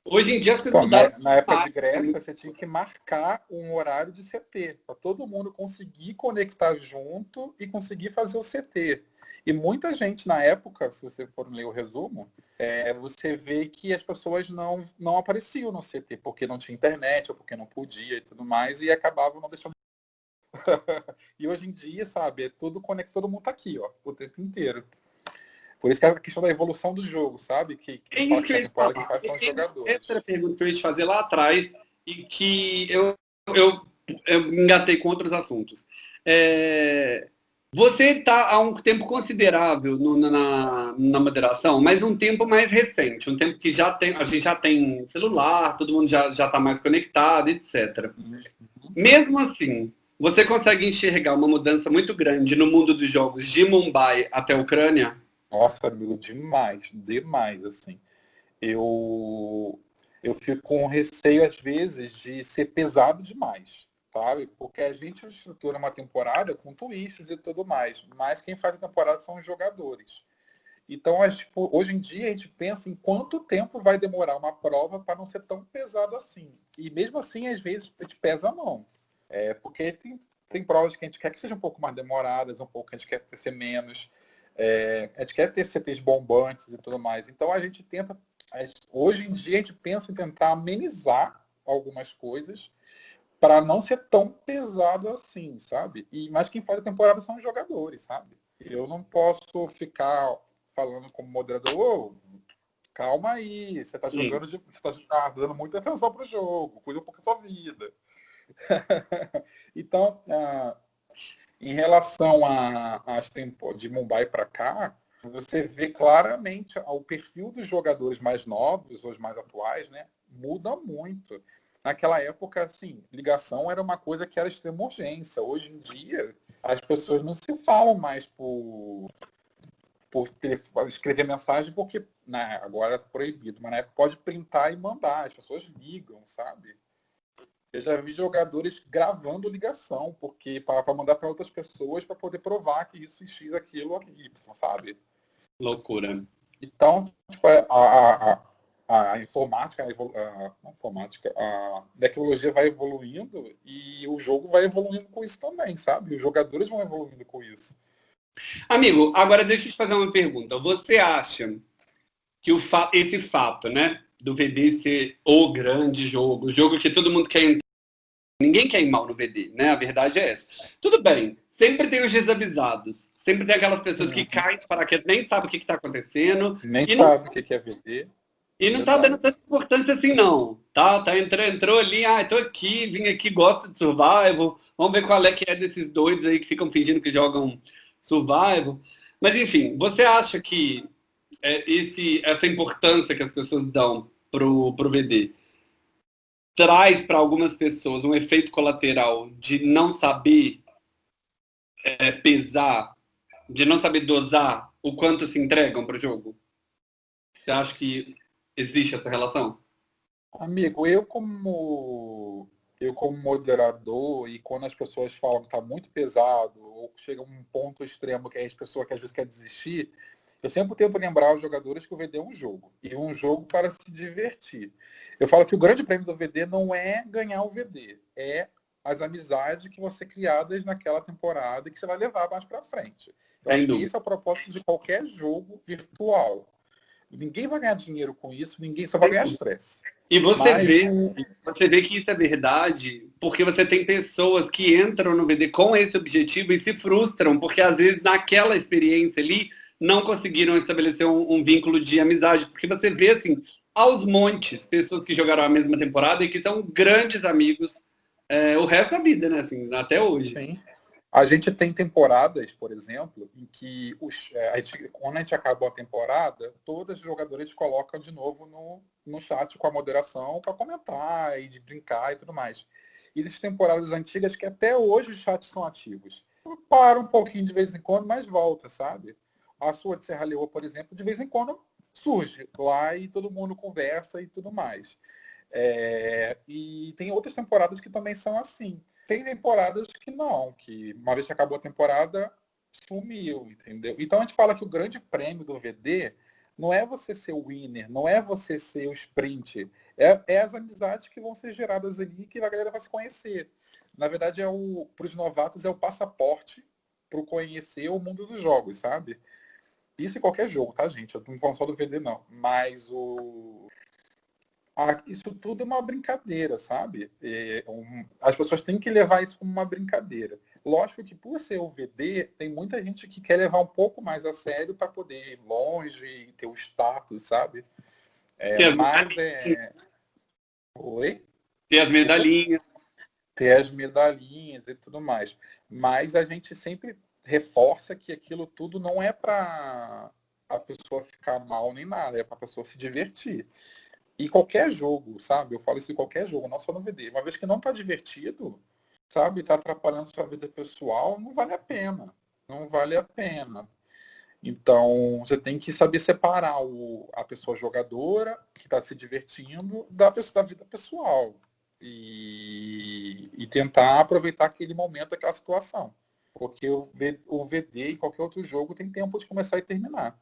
Hoje em dia as coisas mudaram. Na época de Grécia, você tinha que marcar um horário de CT, para todo mundo conseguir conectar junto e conseguir fazer o CT. E muita gente na época, se você for ler o resumo, é, você vê que as pessoas não, não apareciam no CT, porque não tinha internet, ou porque não podia e tudo mais, e acabavam não deixando. e hoje em dia, sabe, é tudo conectado, todo mundo tá aqui, ó, o tempo inteiro. Por isso que é a questão da evolução do jogo, sabe? Que, que, é isso que, que, que faz são os jogadores. Essa era a pergunta que eu ia te fazer lá atrás e que eu, eu, eu engatei com outros assuntos. É, você está há um tempo considerável no, na, na moderação, mas um tempo mais recente, um tempo que já tem, a gente já tem celular, todo mundo já está mais conectado, etc. Uhum. Mesmo assim, você consegue enxergar uma mudança muito grande no mundo dos jogos de Mumbai até a Ucrânia? Nossa, amigo, demais, demais, assim. Eu, eu fico com receio, às vezes, de ser pesado demais, sabe? Porque a gente estrutura uma temporada com twists e tudo mais, mas quem faz a temporada são os jogadores. Então, tipo, hoje em dia, a gente pensa em quanto tempo vai demorar uma prova para não ser tão pesado assim. E mesmo assim, às vezes, a gente pesa a mão. É, porque tem, tem provas que a gente quer que sejam um pouco mais demoradas, um pouco que a gente quer ser menos. É, a gente quer ter CTs bombantes e tudo mais. Então a gente tenta, hoje em dia a gente pensa em tentar amenizar algumas coisas para não ser tão pesado assim, sabe? E mas quem faz a temporada são os jogadores, sabe? Eu não posso ficar falando como moderador, oh, calma aí, você está jogando, de, você está dando muita atenção para o jogo, cuida um pouco da sua vida. então, uh, em relação às temporadas de Mumbai para cá, você vê claramente o perfil dos jogadores mais novos, os mais atuais, né, muda muito. Naquela época, assim, ligação era uma coisa que era extrema urgência. Hoje em dia, as pessoas não se falam mais por, por escrever mensagem, porque né, agora é proibido, mas na época pode printar e mandar. As pessoas ligam, sabe? Eu já vi jogadores gravando ligação, porque para mandar para outras pessoas para poder provar que isso X, aquilo, Y, sabe? Loucura. Então, tipo, a, a, a, a informática, a, informática, a tecnologia vai evoluindo e o jogo vai evoluindo com isso também, sabe? Os jogadores vão evoluindo com isso. Amigo, agora deixa eu te fazer uma pergunta. Você acha que o fa esse fato, né, do VD ser o grande jogo, o jogo que todo mundo quer entrar. Ninguém quer ir mal no VD, né? A verdade é essa. Tudo bem, sempre tem os desavisados. Sempre tem aquelas pessoas que caem para que nem sabem o que está acontecendo. Nem sabe o que é VD. E não está dando tanta importância assim, não. Tá, tá entrou, entrou ali, ah, estou aqui, vim aqui, gosto de survival. Vamos ver qual é que é desses doidos aí que ficam fingindo que jogam survival. Mas enfim, você acha que é, esse, essa importância que as pessoas dão pro, pro VD traz para algumas pessoas um efeito colateral de não saber é, pesar, de não saber dosar o quanto se entregam para o jogo? Você acha que existe essa relação? Amigo, eu como eu como moderador e quando as pessoas falam que está muito pesado ou chega a um ponto extremo que as pessoas que às vezes quer desistir, eu sempre tento lembrar os jogadores que o VD é um jogo. E um jogo para se divertir. Eu falo que o grande prêmio do VD não é ganhar o VD, é as amizades que vão ser criadas naquela temporada e que você vai levar mais para frente. Eu acho que isso é o propósito de qualquer jogo virtual. Ninguém vai ganhar dinheiro com isso, ninguém só vai ganhar estresse. E você Mas... vê, você vê que isso é verdade, porque você tem pessoas que entram no VD com esse objetivo e se frustram, porque às vezes naquela experiência ali não conseguiram estabelecer um, um vínculo de amizade, porque você vê assim, aos montes, pessoas que jogaram a mesma temporada e que são grandes amigos é, o resto da vida, né? Assim, até hoje. Sim. A gente tem temporadas, por exemplo, em que os, é, a gente, quando a gente acabou a temporada, todos os jogadores colocam de novo no, no chat com a moderação para comentar e de brincar e tudo mais. E existem temporadas antigas que até hoje os chats são ativos. Para um pouquinho de vez em quando, mas volta, sabe? A sua de Serra Leoa, por exemplo, de vez em quando surge lá e todo mundo conversa e tudo mais. É, e tem outras temporadas que também são assim. Tem temporadas que não, que uma vez que acabou a temporada, sumiu, entendeu? Então a gente fala que o grande prêmio do VD não é você ser o winner, não é você ser o sprint, é, é as amizades que vão ser geradas ali que a galera vai se conhecer. Na verdade, é o para os novatos é o passaporte para conhecer o mundo dos jogos, sabe? Isso em qualquer jogo, tá, gente? Eu não falando só do VD, não. Mas o, isso tudo é uma brincadeira, sabe? É as pessoas têm que levar isso como uma brincadeira. Lógico que por ser o VD, tem muita gente que quer levar um pouco mais a sério para poder ir longe e ter o status, sabe? É, mas é... Oi? Ter as medalhinhas. Ter as medalhinhas e tudo mais. Mas a gente sempre reforça que aquilo tudo não é para a pessoa ficar mal nem nada, é para a pessoa se divertir. E qualquer jogo, sabe? Eu falo isso em qualquer jogo, não só no VD. Uma vez que não está divertido, sabe? Está atrapalhando sua vida pessoal, não vale a pena. Não vale a pena. Então, você tem que saber separar o, a pessoa jogadora, que está se divertindo, da, pessoa, da vida pessoal. E, e, tentar aproveitar aquele momento, aquela situação. Porque o, o VD e qualquer outro jogo tem tempo de começar e terminar.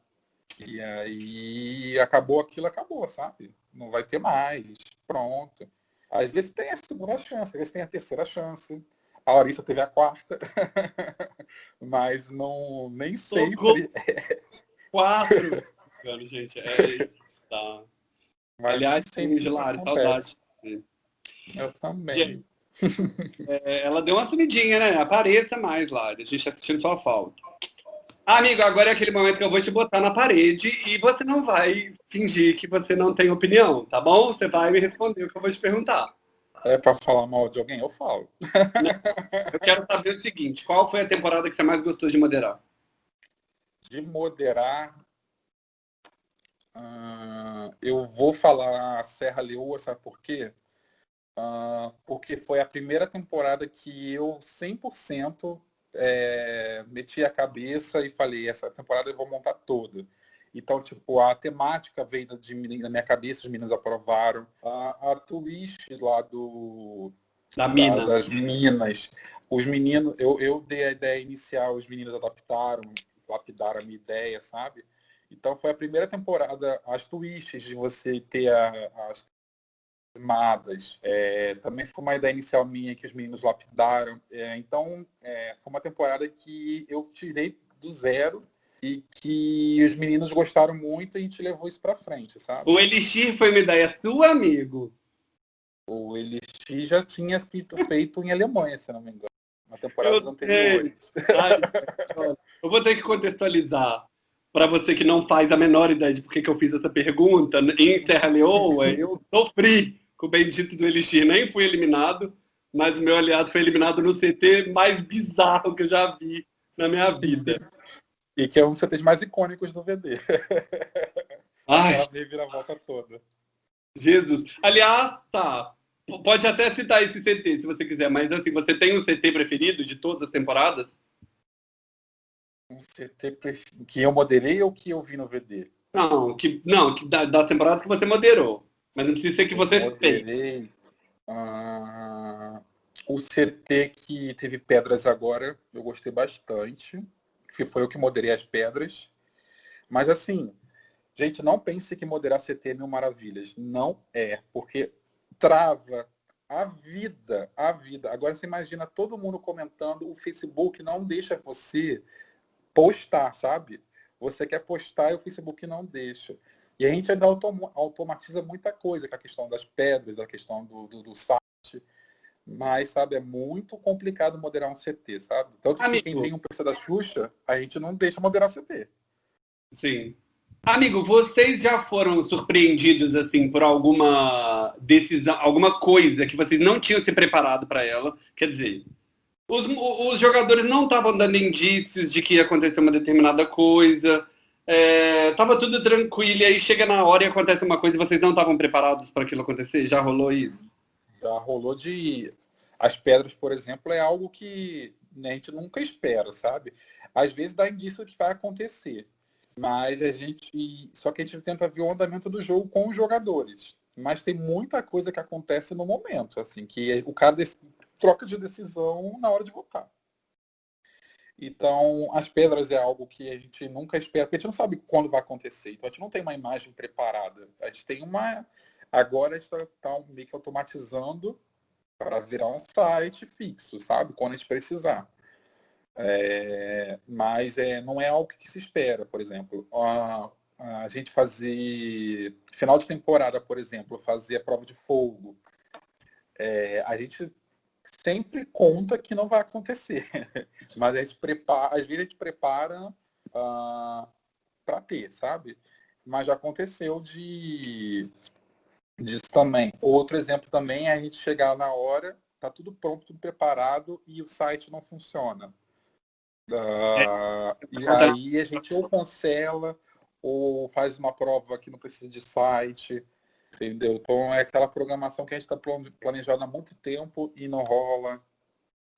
E aí acabou aquilo, acabou, sabe? Não vai ter mais. Pronto. Às vezes tem a segunda chance, às vezes tem a terceira chance. A Larissa teve a quarta. Mas não nem sempre. Quatro! gente, é tá. Mas Aliás, sim, Gelari, saudade. Eu também. É, ela deu uma sumidinha, né? Apareça mais lá. A gente assistindo sua falta. Amigo, agora é aquele momento que eu vou te botar na parede e você não vai fingir que você não tem opinião, tá bom? Você vai me responder o que eu vou te perguntar. É para falar mal de alguém? Eu falo. Eu quero saber o seguinte: qual foi a temporada que você mais gostou de moderar? De moderar. Uh, eu vou falar Serra Leoa, sabe por quê? Uh, porque foi a primeira temporada que eu 100% é, meti a cabeça e falei, essa temporada eu vou montar toda. Então, tipo, a temática veio de, na minha cabeça, os meninos aprovaram. A, a twist lá do... Da, da mina. Das minas. Os meninos, eu, eu dei a ideia inicial, os meninos adaptaram, lapidaram a minha ideia, sabe? Então foi a primeira temporada, as twists de você ter a, as animadas. É, também foi uma ideia inicial minha que os meninos lapidaram. É, então, é, foi uma temporada que eu tirei do zero e que os meninos gostaram muito e a gente levou isso para frente, sabe? O Elixir foi uma ideia sua, amigo? O Elixir já tinha feito, feito em Alemanha, se não me engano. Na temporada anterior. eu vou ter que contextualizar para você que não faz a menor ideia de por que eu fiz essa pergunta, em Serra Leoa, eu sofri com o bendito do Elixir. Nem fui eliminado, mas o meu aliado foi eliminado no CT mais bizarro que eu já vi na minha vida. E que é um dos CTs mais icônicos do VD. Ai. A volta toda. Jesus. Aliás, tá. Pode até citar esse CT, se você quiser, mas assim, você tem um CT preferido de todas as temporadas? Um CT que eu moderei ou que eu vi no VD? Não, que, não, que da, da temporada que você moderou. Mas não precisa ser que você tem. Ah, o CT que teve pedras agora, eu gostei bastante. Que foi o que moderei as pedras. Mas assim, gente, não pense que moderar CT é mil maravilhas. Não é, porque trava a vida, a vida. Agora você imagina todo mundo comentando, o Facebook não deixa você postar, sabe? Você quer postar e o Facebook não deixa. E a gente ainda autom automatiza muita coisa, com a questão das pedras, da questão do, do, do site. Mas, sabe, é muito complicado moderar um CT, sabe? Tanto Amigo. que quem tem um PC da Xuxa, a gente não deixa moderar CT. Sim. Amigo, vocês já foram surpreendidos assim por alguma decisão, alguma coisa que vocês não tinham se preparado para ela? Quer dizer, os, os jogadores não estavam dando indícios de que ia acontecer uma determinada coisa, é, tava tudo tranquilo, e aí chega na hora e acontece uma coisa e vocês não estavam preparados para aquilo acontecer? Já rolou isso? Já rolou de. As pedras, por exemplo, é algo que a gente nunca espera, sabe? Às vezes dá indício que vai acontecer. Mas a gente. Só que a gente tenta ver o andamento do jogo com os jogadores. Mas tem muita coisa que acontece no momento, assim, que o cara troca de decisão na hora de votar. Então, as pedras é algo que a gente nunca espera, porque a gente não sabe quando vai acontecer. Então, a gente não tem uma imagem preparada. A gente tem uma. Agora a gente está tá meio que automatizando para virar um site fixo, sabe? Quando a gente precisar. É, mas é, não é algo que se espera, por exemplo. A, a gente fazer final de temporada, por exemplo, fazer a prova de fogo. É, a gente sempre conta que não vai acontecer, mas a gente prepara, às vezes a gente prepara uh, ah, para ter, sabe? Mas já aconteceu de disso também. Outro exemplo também é a gente chegar na hora, tá tudo pronto, tudo preparado e o site não funciona. Uh, e aí a gente ou cancela ou faz uma prova que não precisa de site, entendeu? Então é aquela programação que a gente está planejando há muito tempo e não rola.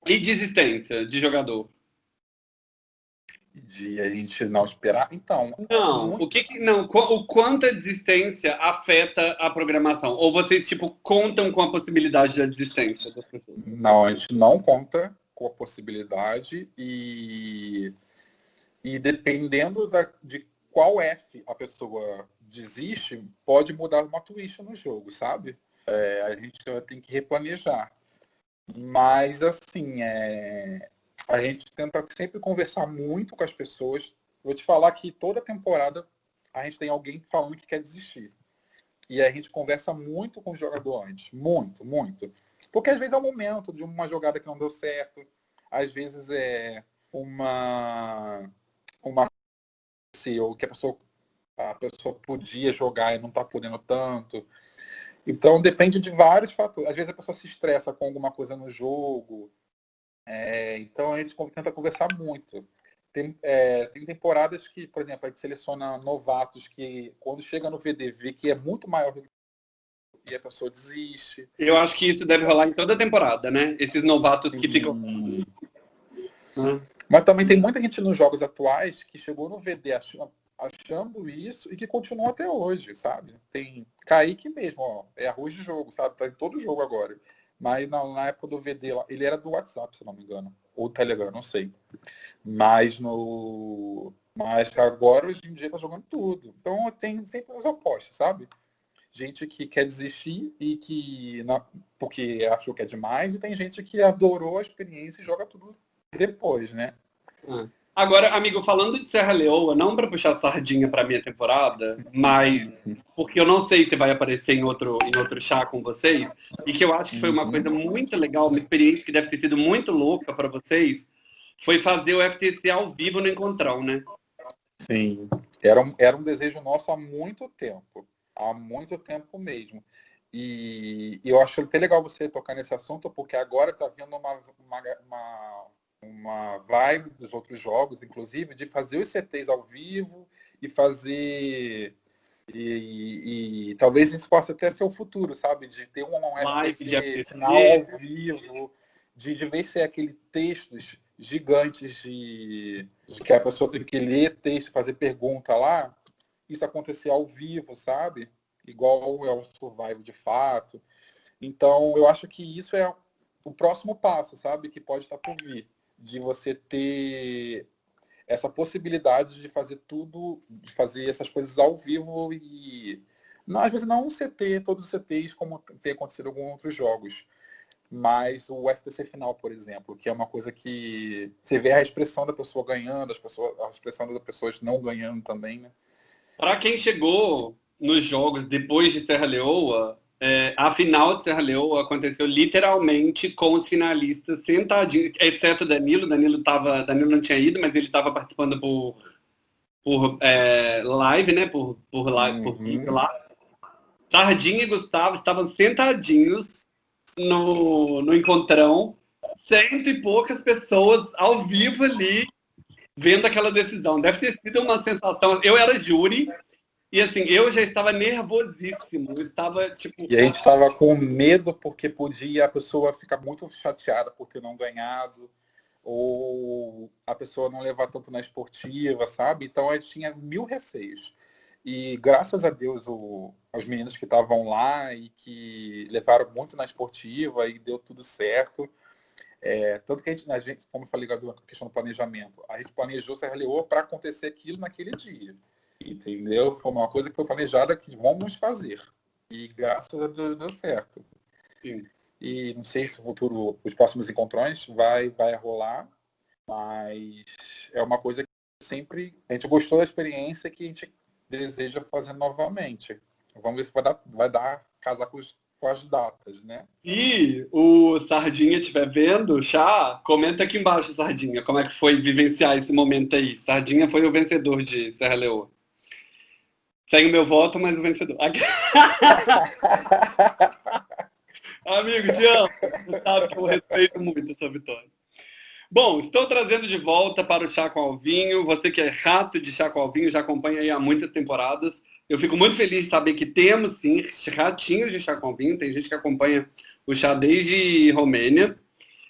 E desistência de jogador? De a gente não esperar? Então. Não, muito... o que, que não? O quanto a desistência afeta a programação? Ou vocês, tipo, contam com a possibilidade da desistência das pessoas? Não, a gente não conta com a possibilidade e, e dependendo da, de qual F a pessoa desiste, pode mudar uma twist no jogo, sabe? É, a gente tem que replanejar. Mas, assim, é, a gente tenta sempre conversar muito com as pessoas. Vou te falar que toda temporada a gente tem alguém falando que quer desistir. E a gente conversa muito com o jogador antes. Muito, muito. Porque às vezes é o momento de uma jogada que não deu certo, às vezes é uma uma ou que a pessoa a pessoa podia jogar e não está podendo tanto. Então depende de vários fatores. Às vezes a pessoa se estressa com alguma coisa no jogo. É, então a gente tenta conversar muito. Tem, é, tem temporadas que, por exemplo, a gente seleciona novatos que quando chega no VDV que é muito maior do e a pessoa desiste. Eu acho que isso deve rolar em toda a temporada, né? Esses novatos que ficam. Hum. Mas também tem muita gente nos jogos atuais que chegou no VD achando, achando isso e que continua até hoje, sabe? Tem Kaique mesmo, ó, é arroz de jogo, sabe? Tá em todo jogo agora. Mas na, na época do VD, ele era do WhatsApp, se não me engano. Ou Telegram, não sei. Mas no. Mas agora hoje em dia tá jogando tudo. Então tem sempre os opostos, sabe? gente que quer desistir e que porque achou que é demais, e tem gente que adorou a experiência e joga tudo depois, né? Ah. Agora, amigo, falando de Serra Leoa, não para puxar sardinha para minha temporada, mas porque eu não sei se vai aparecer em outro, em outro chá com vocês, e que eu acho que foi uma coisa muito legal, uma experiência que deve ter sido muito louca para vocês, foi fazer o FTC ao vivo no Encontrão, né? Sim, era um, era um desejo nosso há muito tempo há muito tempo mesmo. E, e eu acho até legal você tocar nesse assunto, porque agora está vindo uma, uma, uma, uma vibe dos outros jogos, inclusive, de fazer os CTs ao vivo e fazer e, e, e, talvez isso possa até ser o futuro, sabe? De ter um live final ao vivo, de, de ver se é aquele textos gigantes de, de, que a pessoa tem que ler texto, fazer pergunta lá, isso acontecer ao vivo, sabe? Igual é o Survival de fato. Então, eu acho que isso é o próximo passo, sabe? Que pode estar por vir. De você ter essa possibilidade de fazer tudo, de fazer essas coisas ao vivo e não, às vezes não um CT, todos os CTs como tem acontecido em alguns outros jogos. Mas o FTC final, por exemplo, que é uma coisa que você vê a expressão da pessoa ganhando, as pessoas, a expressão das pessoas não ganhando também, né? Para quem chegou nos jogos depois de Serra Leoa, é, a final de Serra Leoa aconteceu literalmente com os finalistas sentadinhos, exceto Danilo. Danilo, tava, Danilo não tinha ido, mas ele estava participando por, por é, live, né? Por, por live, uhum. por vídeo lá. Sardinha e Gustavo estavam sentadinhos no, no encontrão, cento e poucas pessoas ao vivo ali, vendo aquela decisão. Deve ter sido uma sensação. Eu era júri, e assim, eu já estava nervosíssimo. Eu estava, tipo. E a gente estava com medo porque podia a pessoa ficar muito chateada por ter não ganhado, ou a pessoa não levar tanto na esportiva, sabe? Então a gente tinha mil receios. E graças a Deus, o, os meninos que estavam lá e que levaram muito na esportiva e deu tudo certo. É, tanto que a gente, a gente, como eu falei na questão do planejamento, a gente planejou Serra Leoa para acontecer aquilo naquele dia. Entendeu? Foi uma coisa que foi planejada que vamos fazer. E graças a Deus deu certo. Sim. E não sei se o futuro, os próximos encontrões vai, vai rolar, mas é uma coisa que sempre a gente gostou da experiência que a gente deseja fazer novamente. Vamos ver se vai dar, vai dar casar com, os, com as datas, né? E o Sardinha estiver vendo, chá, comenta aqui embaixo, Sardinha, como é que foi vivenciar esse momento aí. Sardinha foi o vencedor de Serra Leoa. Segue o meu voto, mas o vencedor. Amigo, te amo. Você sabe que eu respeito muito essa vitória. Bom, estou trazendo de volta para o Chá com Alvinho. Você que é rato de Chá com Alvinho, já acompanha aí há muitas temporadas. Eu fico muito feliz de saber que temos, sim, ratinhos de Chá com Alvinho. Tem gente que acompanha o chá desde Romênia.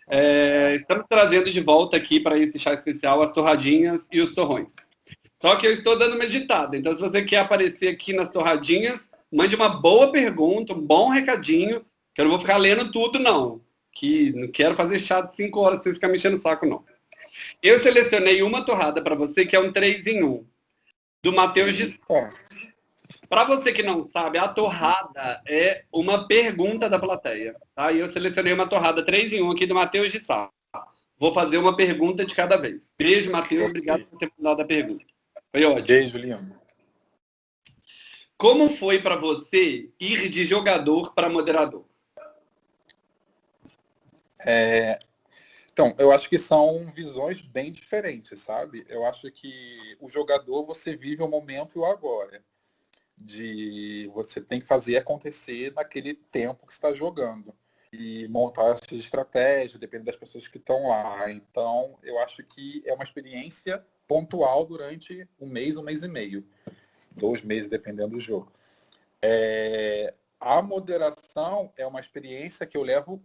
É, estamos trazendo de volta aqui para esse chá especial as torradinhas e os torrões. Só que eu estou dando uma editada. Então, se você quer aparecer aqui nas torradinhas, mande uma boa pergunta, um bom recadinho, que eu não vou ficar lendo tudo, não que não quero fazer chá de 5 horas, vocês ficar mexendo o saco, não. Eu selecionei uma torrada para você, que é um 3 em 1, do Matheus de Para você que não sabe, a torrada é uma pergunta da plateia. Tá? E eu selecionei uma torrada 3 em 1 aqui do Matheus de Sá. Vou fazer uma pergunta de cada vez. Beijo, Matheus. Obrigado por ter mandado a pergunta. Foi ótimo. Beijo, Leandro. Como foi para você ir de jogador para moderador? É, então, eu acho que são visões bem diferentes, sabe? Eu acho que o jogador, você vive o momento e o agora. De você tem que fazer acontecer naquele tempo que está jogando. E montar a sua estratégia, depende das pessoas que estão lá. Então, eu acho que é uma experiência pontual durante um mês, um mês e meio. Dois meses, dependendo do jogo. É, a moderação é uma experiência que eu levo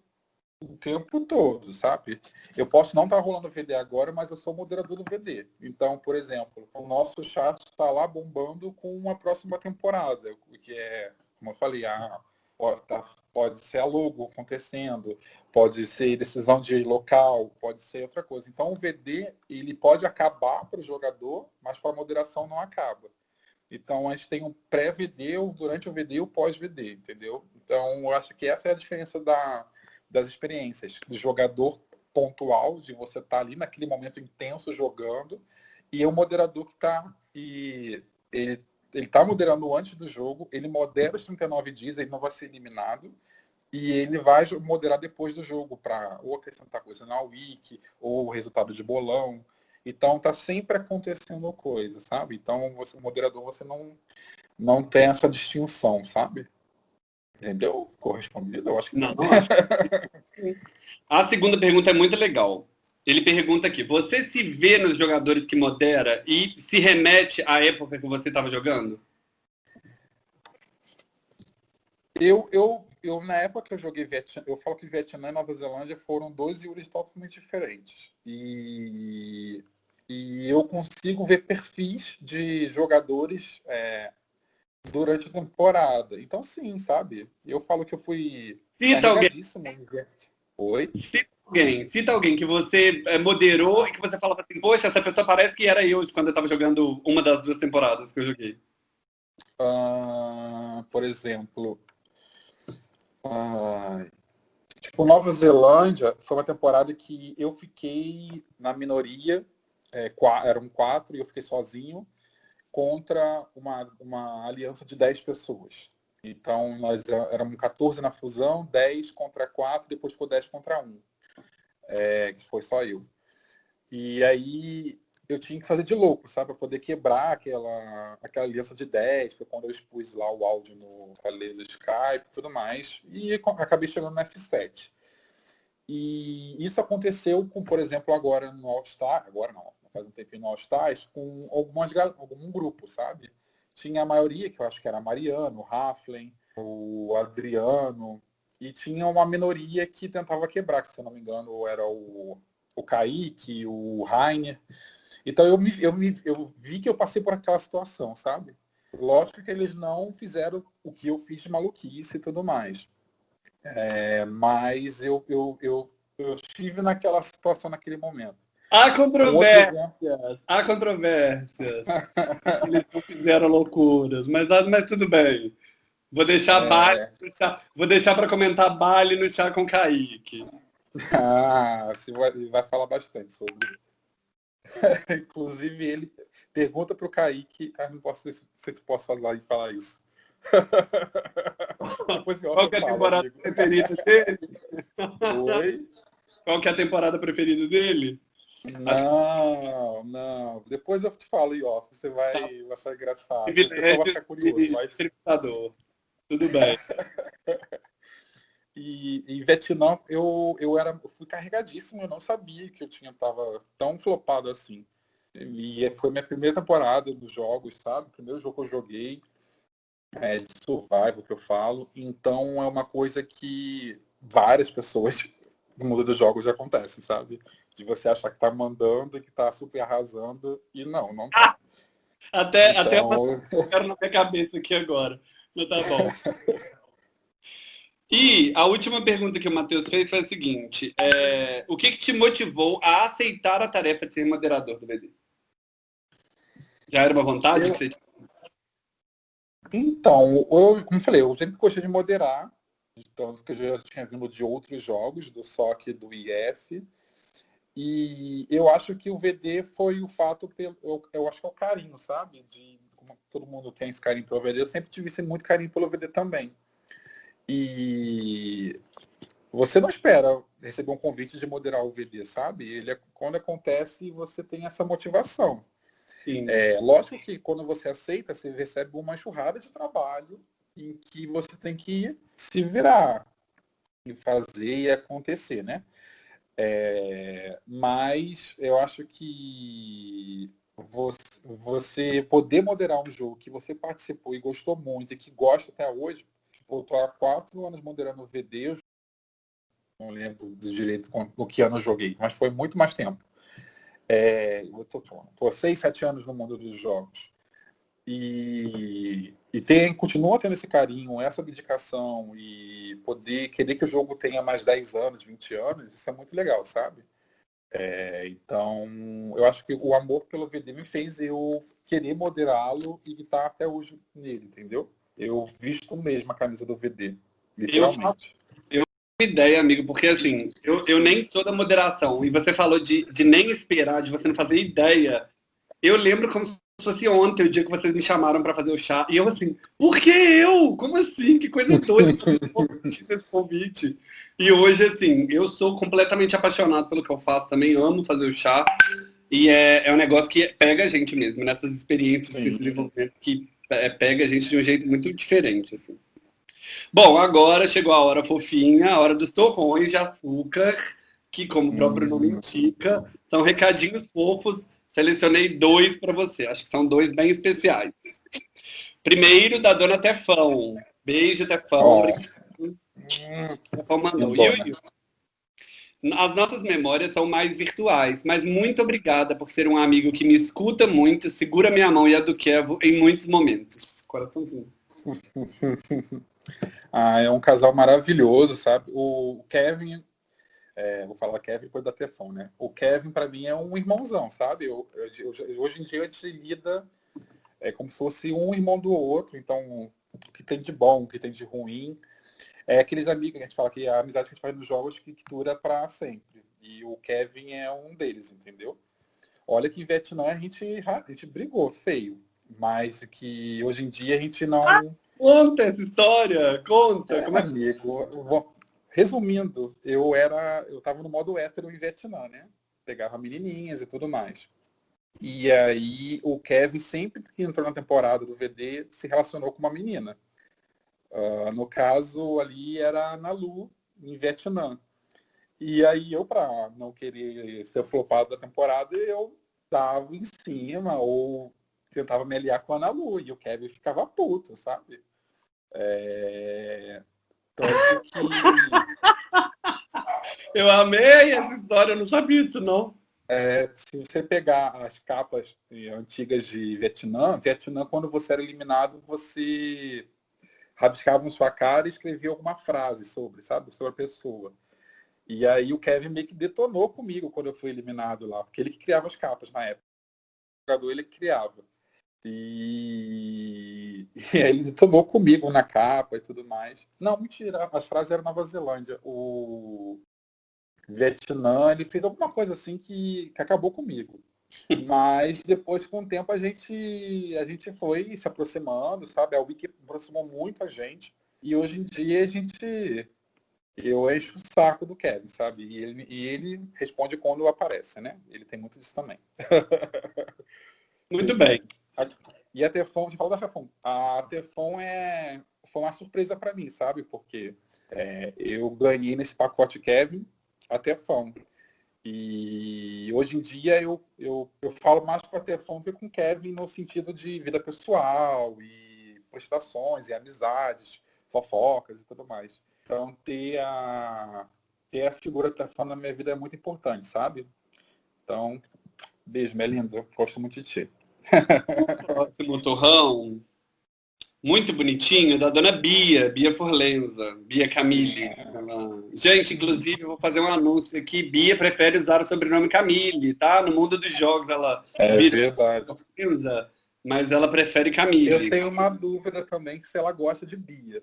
o tempo todo, sabe? Eu posso não estar tá rolando VD agora, mas eu sou moderador do VD. Então, por exemplo, o nosso chat está lá bombando com uma próxima temporada, que é, como eu falei, a, tá, pode ser a logo acontecendo, pode ser decisão de local, pode ser outra coisa. Então, o VD ele pode acabar para o jogador, mas para a moderação não acaba. Então, a gente tem um pré-VD, durante o VD e o pós-VD, entendeu? Então, eu acho que essa é a diferença da, das experiências, do jogador pontual, de você estar tá ali naquele momento intenso jogando, e o moderador que está e ele ele está moderando antes do jogo, ele modera os 39 dias, ele não vai ser eliminado, e ele vai moderar depois do jogo para ou acrescentar coisa na wiki, ou o resultado de bolão. Então tá sempre acontecendo coisa, sabe? Então você moderador você não não tem essa distinção, sabe? Entendeu? Correspondido? Eu acho que não. não acho que... A segunda pergunta é muito legal. Ele pergunta aqui: você se vê nos jogadores que modera e se remete à época que você estava jogando? Eu, eu, eu, na época que eu joguei Vietnã, eu falo que Vietnã e Nova Zelândia foram dois Yuris totalmente diferentes. E, e eu consigo ver perfis de jogadores é, durante a temporada. Então, sim, sabe? Eu falo que eu fui. Cita alguém. Oi? Cita alguém. Cita alguém que você eh, moderou e que você falava assim, poxa, essa pessoa parece que era eu quando eu estava jogando uma das duas temporadas que eu joguei. Uh, por exemplo. Uh, tipo, Nova Zelândia foi uma temporada que eu fiquei na minoria, é, eram quatro e eu fiquei sozinho. contra uma, uma aliança de 10 pessoas. Então, nós éramos 14 na fusão, 10 contra 4, depois ficou 10 contra 1. É, que foi só eu. E aí eu tinha que fazer de louco, sabe? Para poder quebrar aquela, aquela aliança de 10. Foi quando eu expus lá o áudio no falei do Skype e tudo mais. E acabei chegando no F7. E isso aconteceu com, por exemplo, agora no All-Star, agora não, faz um tempinho no All-Stars, com algumas, algum grupo, sabe? Tinha a maioria, que eu acho que era Mariano, o Raflen, o Adriano, e tinha uma minoria que tentava quebrar, que se eu não me engano era o, o Kaique, o Rainer. Então eu, me, eu, me, eu vi que eu passei por aquela situação, sabe? Lógico que eles não fizeram o que eu fiz de maluquice e tudo mais. É, mas eu, eu, eu, eu estive naquela situação naquele momento. Há controvérsias, há controvérsias. Eles não fizeram loucuras, mas, mas tudo bem. Vou deixar é... Vou deixar para comentar Bali no chá com Kaique. Ah, você vai, vai falar bastante sobre. Inclusive ele pergunta para o Kaique, ah, não posso se, se posso falar e falar isso. Qual é a temporada preferida dele? Oi? Qual que é a temporada preferida dele? Não, não. Depois eu te falo ó. Você vai tá. achar engraçado. Você vai ficar curioso. Mas... Tudo bem. e em Vietnã eu, eu era, eu fui carregadíssimo, eu não sabia que eu tinha tava tão flopado assim. E foi minha primeira temporada dos jogos, sabe? primeiro jogo que eu joguei é, de survival que eu falo. Então é uma coisa que várias pessoas no mundo dos jogos acontece, sabe? de você achar que tá mandando e que tá super arrasando e não, não tá. Ah, até, então... até eu quero na minha cabeça aqui agora. Mas tá bom. E a última pergunta que o Matheus fez foi a seguinte: é, o que, que, te motivou a aceitar a tarefa de ser moderador do BD? Já era uma vontade eu... que você? Então, eu, como falei, eu sempre gostei de moderar, tanto que eu já tinha vindo de outros jogos, do SOC do IF. E eu acho que o VD foi o fato, pelo, eu, eu acho que é o carinho, sabe? De como todo mundo tem esse carinho pelo VD, eu sempre tive esse muito carinho pelo VD também. E você não espera receber um convite de moderar o VD, sabe? Ele é, quando acontece, você tem essa motivação. Sim. É, lógico que quando você aceita, você recebe uma enxurrada de trabalho em que você tem que se virar e fazer e acontecer, né? É, mas eu acho que você poder moderar um jogo que você participou e gostou muito e que gosta até hoje, eu estou há quatro anos moderando o VD, eu não lembro direito no que ano eu joguei, mas foi muito mais tempo. É, eu estou há seis, sete anos no mundo dos jogos. E, e tem, continua tendo esse carinho, essa dedicação e poder querer que o jogo tenha mais 10 anos, 20 anos, isso é muito legal, sabe? É, então, eu acho que o amor pelo VD me fez eu querer moderá-lo e estar até hoje nele, entendeu? Eu visto mesmo a camisa do VD, literalmente. Eu, eu tenho ideia, amigo, porque assim, eu, eu nem sou da moderação, e você falou de, de nem esperar, de você não fazer ideia. Eu lembro como se fosse ontem, o dia que vocês me chamaram para fazer o chá. E eu assim, por que eu? Como assim? Que coisa doida esse convite. E hoje, assim, eu sou completamente apaixonado pelo que eu faço também, amo fazer o chá. E é, é um negócio que pega a gente mesmo, nessas experiências de desenvolvimento que é, pega a gente de um jeito muito diferente, assim. Bom, agora chegou a hora fofinha, a hora dos torrões de açúcar, que, como o próprio nome hum. indica, são recadinhos fofos Selecionei dois para você. Acho que são dois bem especiais. Primeiro, da dona Tefão. Beijo, Tefão. Oh. Tefão mandou. As nossas memórias são mais virtuais, mas muito obrigada por ser um amigo que me escuta muito, segura minha mão e a do Kevo em muitos momentos. Coraçãozinho. ah, é um casal maravilhoso, sabe? O Kevin é, vou falar Kevin depois da Tefão, né? O Kevin, para mim, é um irmãozão, sabe? Eu, eu, eu, hoje em dia a gente lida é, como se fosse um irmão do outro. Então, o que tem de bom, o que tem de ruim. É aqueles amigos que a gente fala que a amizade que a gente faz nos jogos que dura para sempre. E o Kevin é um deles, entendeu? Olha que em Vietnã a gente, a gente brigou feio. mas que hoje em dia a gente não. Ah, conta essa história, conta. É, como é amigo, resumindo, eu era, eu estava no modo hétero em Vietnã, né? Pegava menininhas e tudo mais. E aí o Kevin sempre que entrou na temporada do VD se relacionou com uma menina. Uh, no caso ali era na Lu, em Vietnã. E aí eu, para não querer ser flopado da temporada, eu dava em cima ou tentava me aliar com a Ana Lu. E o Kevin ficava puto, sabe? É... Tanto que... eu amei essa história, eu não sabia disso, não. É, se você pegar as capas antigas de Vietnã, Vietnã, quando você era eliminado, você rabiscava sua cara e escrevia alguma frase sobre, sabe, sobre a pessoa. E aí o Kevin meio que detonou comigo quando eu fui eliminado lá, porque ele que criava as capas na época. O jogador ele criava. E... e aí ele detonou comigo na capa e tudo mais. Não, mentira, as frases eram Nova Zelândia. O Vietnã, ele fez alguma coisa assim que, que acabou comigo. Mas depois, com o tempo, a gente, a gente foi se aproximando, sabe? A Wiki aproximou muito a gente. E hoje em dia a gente. Eu encho o saco do Kevin, sabe? E ele, e ele responde quando aparece, né? Ele tem muito disso também. Muito bem. E a Tefon, de falar da Tefon, a Tefon é, foi uma surpresa para mim, sabe? Porque é, eu ganhei nesse pacote Kevin a Tefon. E hoje em dia eu, eu, eu falo mais com a Tefon que com Kevin no sentido de vida pessoal e prestações e amizades, fofocas e tudo mais. Então ter a, ter a figura Tefon na minha vida é muito importante, sabe? Então, beijo, minha linda. Gosto muito de ti. Próximo torrão muito bonitinho da dona Bia, Bia Forlenza, Bia Camille. Ela... Gente, inclusive, eu vou fazer um anúncio aqui. Bia prefere usar o sobrenome Camille, tá? No mundo dos jogos ela é verdade. Forlenza, mas ela prefere Camille. Eu tenho uma dúvida também se ela gosta de Bia.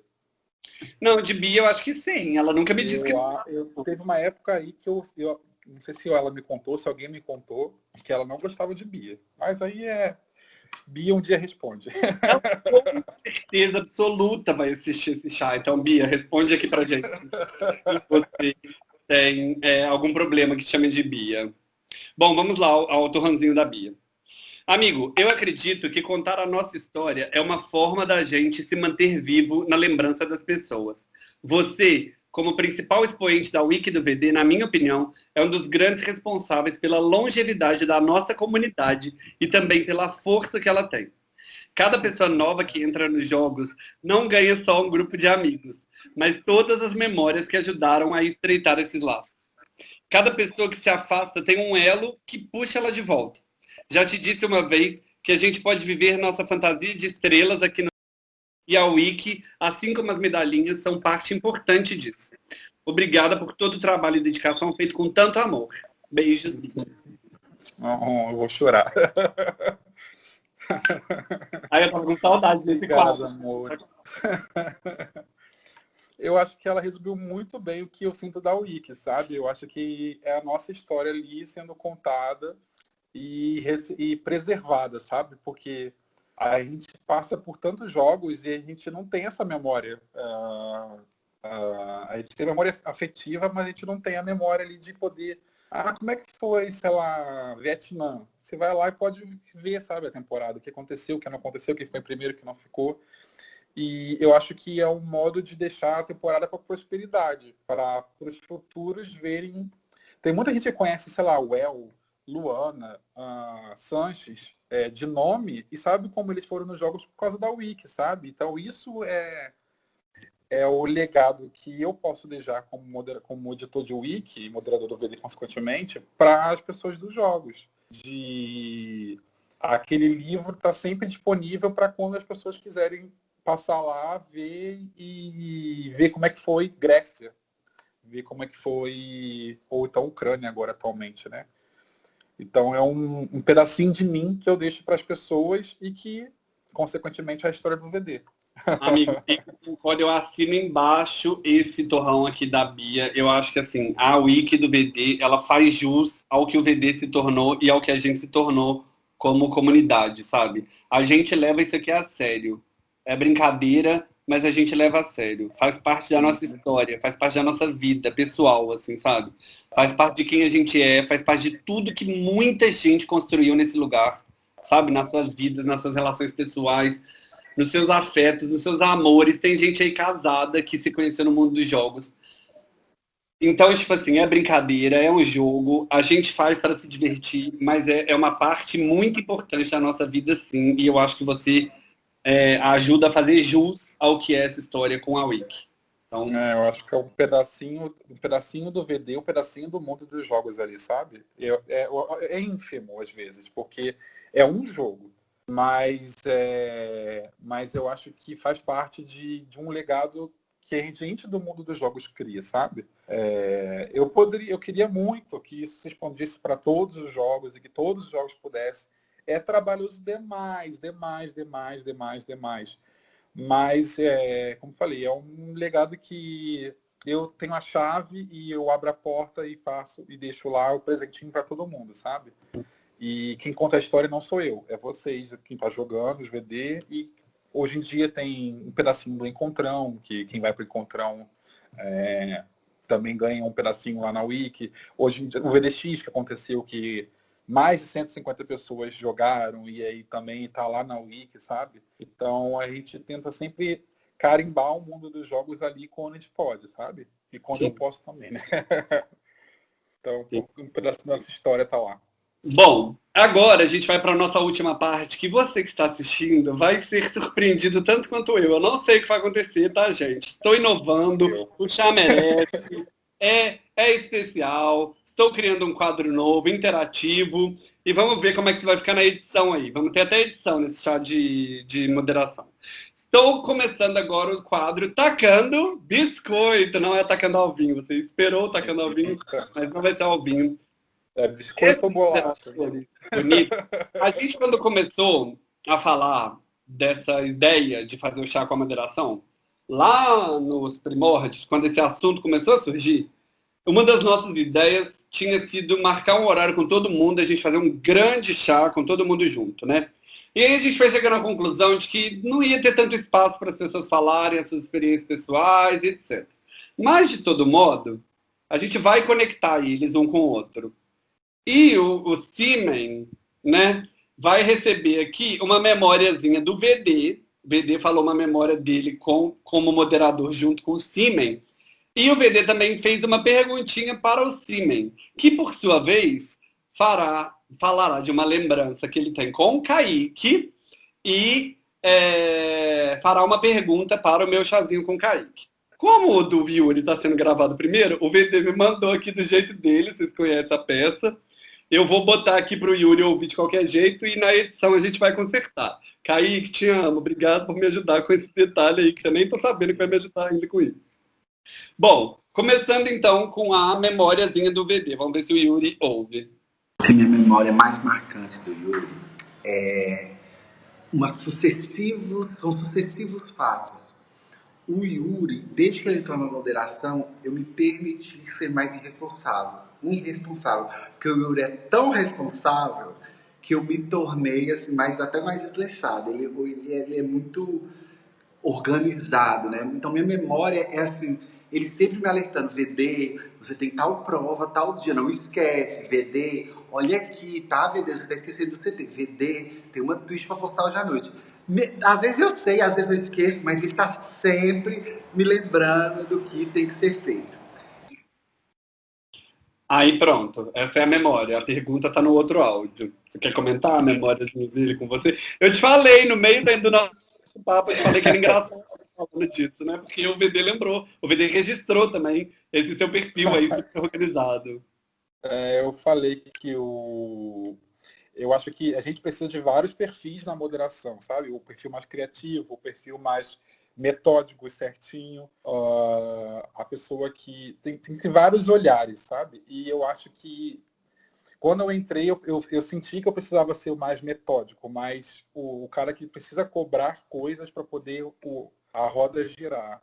Não, de Bia eu acho que sim. Ela nunca me disse que. Eu, teve uma época aí que eu, eu não sei se ela me contou, se alguém me contou, que ela não gostava de Bia. Mas aí é Bia um dia responde. Com certeza absoluta vai assistir esse chá. Então, Bia, responde aqui pra gente. Se você tem é, algum problema que chame de Bia. Bom, vamos lá ao, ao torrãozinho da Bia. Amigo, eu acredito que contar a nossa história é uma forma da gente se manter vivo na lembrança das pessoas. Você como principal expoente da Wiki do VD, na minha opinião, é um dos grandes responsáveis pela longevidade da nossa comunidade e também pela força que ela tem. Cada pessoa nova que entra nos jogos não ganha só um grupo de amigos, mas todas as memórias que ajudaram a estreitar esses laços. Cada pessoa que se afasta tem um elo que puxa ela de volta. Já te disse uma vez que a gente pode viver nossa fantasia de estrelas aqui no e a Wiki, assim como as medalhinhas, são parte importante disso. Obrigada por todo o trabalho e dedicação feito com tanto amor. Beijos. Oh, eu vou chorar. Aí eu tava com saudade desse quadro. Amor. Eu acho que ela resumiu muito bem o que eu sinto da Wiki, sabe? Eu acho que é a nossa história ali sendo contada e, e preservada, sabe? Porque a gente passa por tantos jogos e a gente não tem essa memória. Uh, uh, a gente tem memória afetiva, mas a gente não tem a memória ali de poder. Ah, como é que foi, sei lá, Vietnã? Você vai lá e pode ver, sabe, a temporada, o que aconteceu, o que não aconteceu, o que foi primeiro, o que não ficou. E eu acho que é um modo de deixar a temporada para prosperidade, para os futuros verem. Tem muita gente que conhece, sei lá, o El, Luana, uh, Sanches, é, de nome e sabe como eles foram nos jogos por causa da Wiki, sabe? Então isso é, é o legado que eu posso deixar como, modera como editor de Wiki moderador do VD consequentemente para as pessoas dos jogos. De aquele livro está sempre disponível para quando as pessoas quiserem passar lá, ver e ver como é que foi Grécia, ver como é que foi ou então Ucrânia agora atualmente, né? Então é um, um pedacinho de mim que eu deixo para as pessoas e que, consequentemente, é a história do VD. Amigo, quando eu assino embaixo esse torrão aqui da Bia, eu acho que assim, a wiki do VD, ela faz jus ao que o VD se tornou e ao que a gente se tornou como comunidade, sabe? A gente leva isso aqui a sério. É brincadeira, mas a gente leva a sério. Faz parte da nossa história, faz parte da nossa vida pessoal, assim, sabe? Faz parte de quem a gente é, faz parte de tudo que muita gente construiu nesse lugar, sabe? Nas suas vidas, nas suas relações pessoais, nos seus afetos, nos seus amores. Tem gente aí casada que se conheceu no mundo dos jogos. Então, tipo assim, é brincadeira, é um jogo, a gente faz para se divertir, mas é, é, uma parte muito importante da nossa vida, sim, e eu acho que você é, ajuda a fazer jus ao que é essa história com a Wiki. Então... É, eu acho que é um pedacinho, um pedacinho do VD, um pedacinho do mundo dos jogos ali, sabe? É, é, é ínfimo, às vezes, porque é um jogo, mas, é, mas eu acho que faz parte de, de um legado que a gente do mundo dos jogos cria, sabe? É, eu poderia, eu queria muito que isso se expandisse para todos os jogos e que todos os jogos pudessem. É trabalhoso demais, demais, demais, demais, demais. Mas, é, como falei, é um legado que eu tenho a chave e eu abro a porta e faço e deixo lá o presentinho para todo mundo, sabe? E quem conta a história não sou eu, é vocês, quem está jogando os VD e Hoje em dia tem um pedacinho do Encontrão, que quem vai para o Encontrão é, também ganha um pedacinho lá na Wiki. Hoje o VDX que aconteceu que mais de 150 pessoas jogaram e aí também está lá na Wiki, sabe? Então a gente tenta sempre carimbar o mundo dos jogos ali quando a gente pode, sabe? E quando Sim. eu posso também, né? então Sim. um pedacinho da nossa história está lá. Bom, agora a gente vai para a nossa última parte, que você que está assistindo vai ser surpreendido tanto quanto eu. Eu não sei o que vai acontecer, tá, gente? Estou inovando, o chá merece, é, é especial, estou criando um quadro novo, interativo, e vamos ver como é que vai ficar na edição aí. Vamos ter até edição nesse chá de, de moderação. Estou começando agora o quadro Tacando Biscoito. Não é tacando ao vinho. Você esperou tacando ao vinho, mas não vai ter ao vinho. É biscoito ou bolacha? Bonito. A gente, quando começou a falar dessa ideia de fazer o chá com a moderação, lá nos primórdios, quando esse assunto começou a surgir, uma das nossas ideias tinha sido marcar um horário com todo mundo, a gente fazer um grande chá com todo mundo junto, né? E aí a gente foi chegando à conclusão de que não ia ter tanto espaço para as pessoas falarem as suas experiências pessoais, etc. Mas, de todo modo, a gente vai conectar eles um com o outro. E o, o Siemens, né, vai receber aqui uma memóriazinha do VD. O VD falou uma memória dele com, como moderador junto com o Siemens. E o VD também fez uma perguntinha para o Siemens, que por sua vez fará, falará de uma lembrança que ele tem com o Kaique e é, fará uma pergunta para o meu chazinho com o Kaique. Como o do Yuri está sendo gravado primeiro, o VD me mandou aqui do jeito dele, vocês conhecem a peça. Eu vou botar aqui para o Yuri ouvir de qualquer jeito e na edição a gente vai consertar. Kaique, te amo. Obrigado por me ajudar com esse detalhe aí, que você nem está sabendo que vai me ajudar ainda com isso. Bom, começando então com a memóriazinha do VD. Vamos ver se o Yuri ouve. A minha memória mais marcante do Yuri é uma sucessivos, são sucessivos fatos o Yuri, desde que ele entrou na moderação, eu me permiti ser mais irresponsável. Irresponsável. Porque o Yuri é tão responsável que eu me tornei assim, mais, até mais desleixado. Ele, ele, ele é muito organizado, né? Então minha memória é assim, ele sempre me alertando, VD, você tem tal prova, tal dia, não esquece, VD, olha aqui, tá, VD, você tá esquecendo do CT, VD, tem uma twist para postar hoje à noite. Às vezes eu sei, às vezes eu esqueço, mas ele está sempre me lembrando do que tem que ser feito. Aí pronto, essa é a memória. A pergunta está no outro áudio. Você quer comentar a memória dele com você? Eu te falei no meio do nosso papo, eu te falei que era engraçado falando disso, né? Porque o VD lembrou, o VD registrou também esse seu perfil aí super organizado. É, eu falei que o eu acho que a gente precisa de vários perfis na moderação, sabe? O perfil mais criativo, o perfil mais metódico e certinho, uh, a pessoa que tem, tem, tem, vários olhares, sabe? E eu acho que quando eu entrei, eu, eu, eu senti que eu precisava ser o mais metódico, mais o, o cara que precisa cobrar coisas para poder o, a roda girar.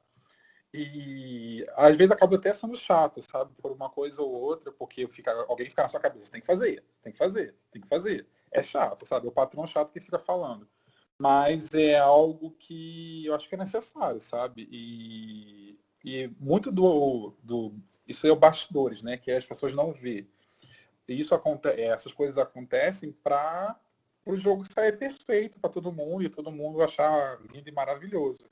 E às vezes acaba até sendo chato, sabe? Por uma coisa ou outra, porque fica, alguém fica na sua cabeça, tem que fazer, tem que fazer, tem que fazer. é chato, sabe? É o patrão chato que fica falando. Mas é algo que eu acho que é necessário, sabe? E, e muito do, do. Isso é o bastidores, né? Que as pessoas não vê. E isso acontece, essas coisas acontecem para o jogo sair perfeito para todo mundo e todo mundo achar lindo e maravilhoso.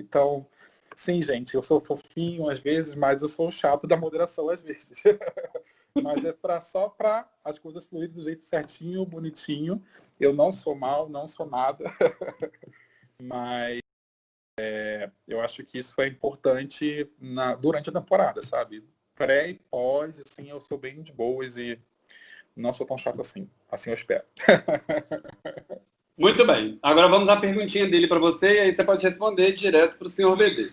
Então, sim, gente, eu sou fofinho às vezes, mas eu sou chato da moderação às vezes. mas é pra, só para as coisas fluírem do jeito certinho, bonitinho. Eu não sou mal, não sou nada. mas é, eu acho que isso é importante na, durante a temporada, sabe? Pré e pós, assim, eu sou bem de boas e não sou tão chato assim. Assim eu espero. Muito bem. Agora vamos à perguntinha dele para você e aí você pode responder direto para o senhor BD.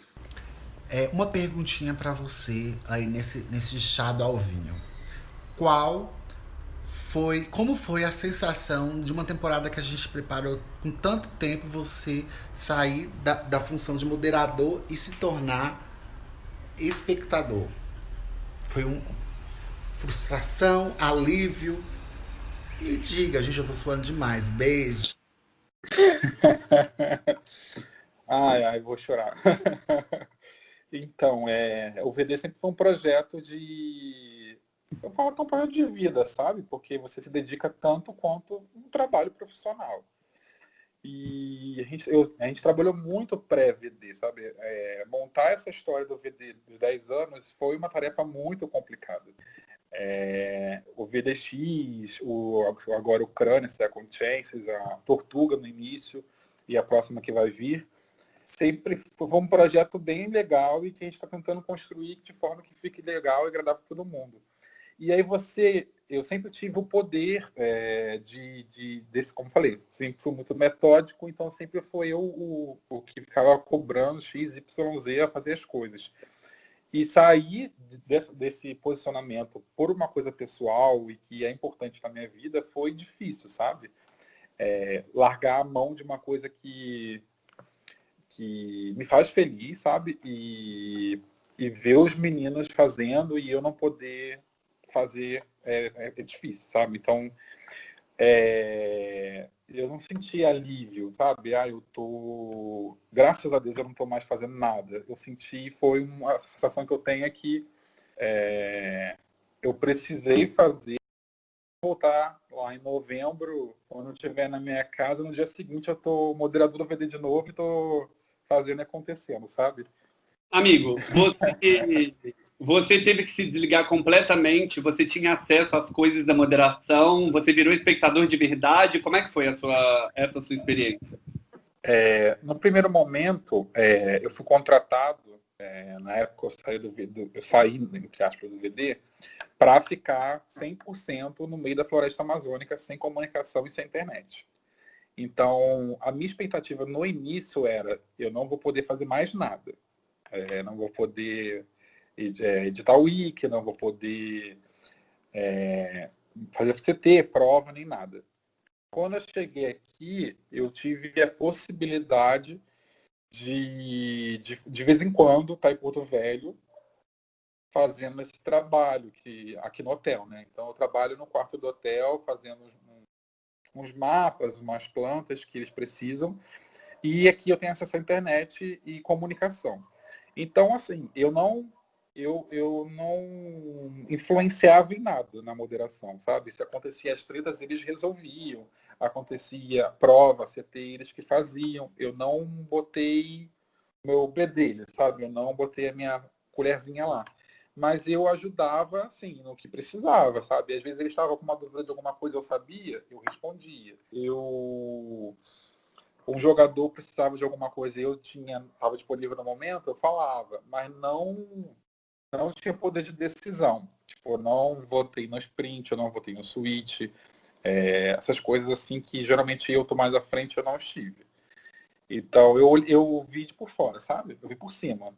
É, uma perguntinha para você aí nesse, nesse chá do Alvinho. Qual foi, como foi a sensação de uma temporada que a gente preparou com tanto tempo você sair da, da função de moderador e se tornar espectador? Foi um frustração, alívio? Me diga, gente, eu tô suando demais. Beijo. ai, ai, vou chorar. então, é, o VD sempre foi um projeto de. Eu falo que é um projeto de vida, sabe? Porque você se dedica tanto quanto um trabalho profissional. E a gente, eu, a gente trabalhou muito pré-VD, sabe? É, montar essa história do VD dos 10 anos foi uma tarefa muito complicada. É, o VDX, o, agora o Crânia, Second Chances, a Tortuga no início e a próxima que vai vir, sempre foi um projeto bem legal e que a gente está tentando construir de forma que fique legal e agradável para todo mundo. E aí você, eu sempre tive o poder é, de, de, desse, como falei, sempre fui muito metódico, então sempre foi eu o, o que ficava cobrando X, Y, Z a fazer as coisas. E sair desse, desse, posicionamento por uma coisa pessoal e que é importante na minha vida foi difícil, sabe? É, largar a mão de uma coisa que, que me faz feliz, sabe? E, e ver os meninos fazendo e eu não poder fazer é, é, é difícil, sabe? Então, é, eu não senti alívio, sabe? Ah, eu tô. Graças a Deus eu não tô mais fazendo nada. Eu senti, foi uma sensação que eu tenho é que é, eu precisei fazer voltar lá em novembro, quando eu estiver na minha casa, no dia seguinte eu tô moderador do VD de novo e tô fazendo acontecendo, sabe? Amigo, você, você teve que se desligar completamente, você tinha acesso às coisas da moderação, você virou espectador de verdade. Como é que foi sua, essa sua experiência? É, no primeiro momento, é, eu fui contratado, é, na época eu saí, do, do, eu saí entre aspas, do VD, para ficar 100% no meio da floresta amazônica, sem comunicação e sem internet. Então, a minha expectativa no início era, eu não vou poder fazer mais nada é, não vou poder editar o wiki, não vou poder é, fazer CT, prova, nem nada. Quando eu cheguei aqui, eu tive a possibilidade de, de, de vez em quando, estar tá em Porto Velho, fazendo esse trabalho que, aqui no hotel, né? Então, eu trabalho no quarto do hotel, fazendo uns mapas, umas plantas que eles precisam. E aqui eu tenho acesso à internet e comunicação. Então, assim, eu não eu, eu não influenciava em nada na moderação, sabe? Se acontecia as tretas, eles resolviam. Acontecia prova, CT, eles que faziam. Eu não botei meu bedelho, sabe? Eu não botei a minha colherzinha lá. Mas eu ajudava, assim, no que precisava, sabe? Às vezes eles estavam com uma dúvida de alguma coisa, eu sabia, eu respondia. Eu um jogador precisava de alguma coisa eu tinha estava disponível no momento, eu falava, mas não não tinha poder de decisão. Tipo, eu não votei no sprint, eu não votei no switch, é, essas coisas assim que geralmente eu tô mais à frente, eu não estive. Então eu, eu vi de por fora, sabe? Eu vi por cima.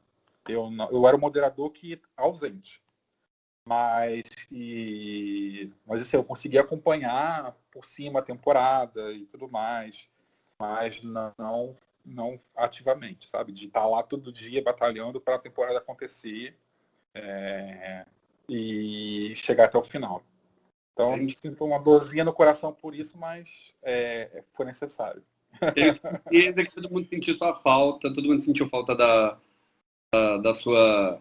Eu, eu era o moderador que ausente. Mas, e, mas assim, eu consegui acompanhar por cima a temporada e tudo mais mas não, não ativamente, sabe? De estar lá todo dia batalhando para a temporada acontecer é, e chegar até o final. Então, a gente sinto uma dorzinha no coração por isso, mas é, foi necessário. Tenho certeza que todo mundo sentiu sua falta, todo mundo sentiu falta da, da, da sua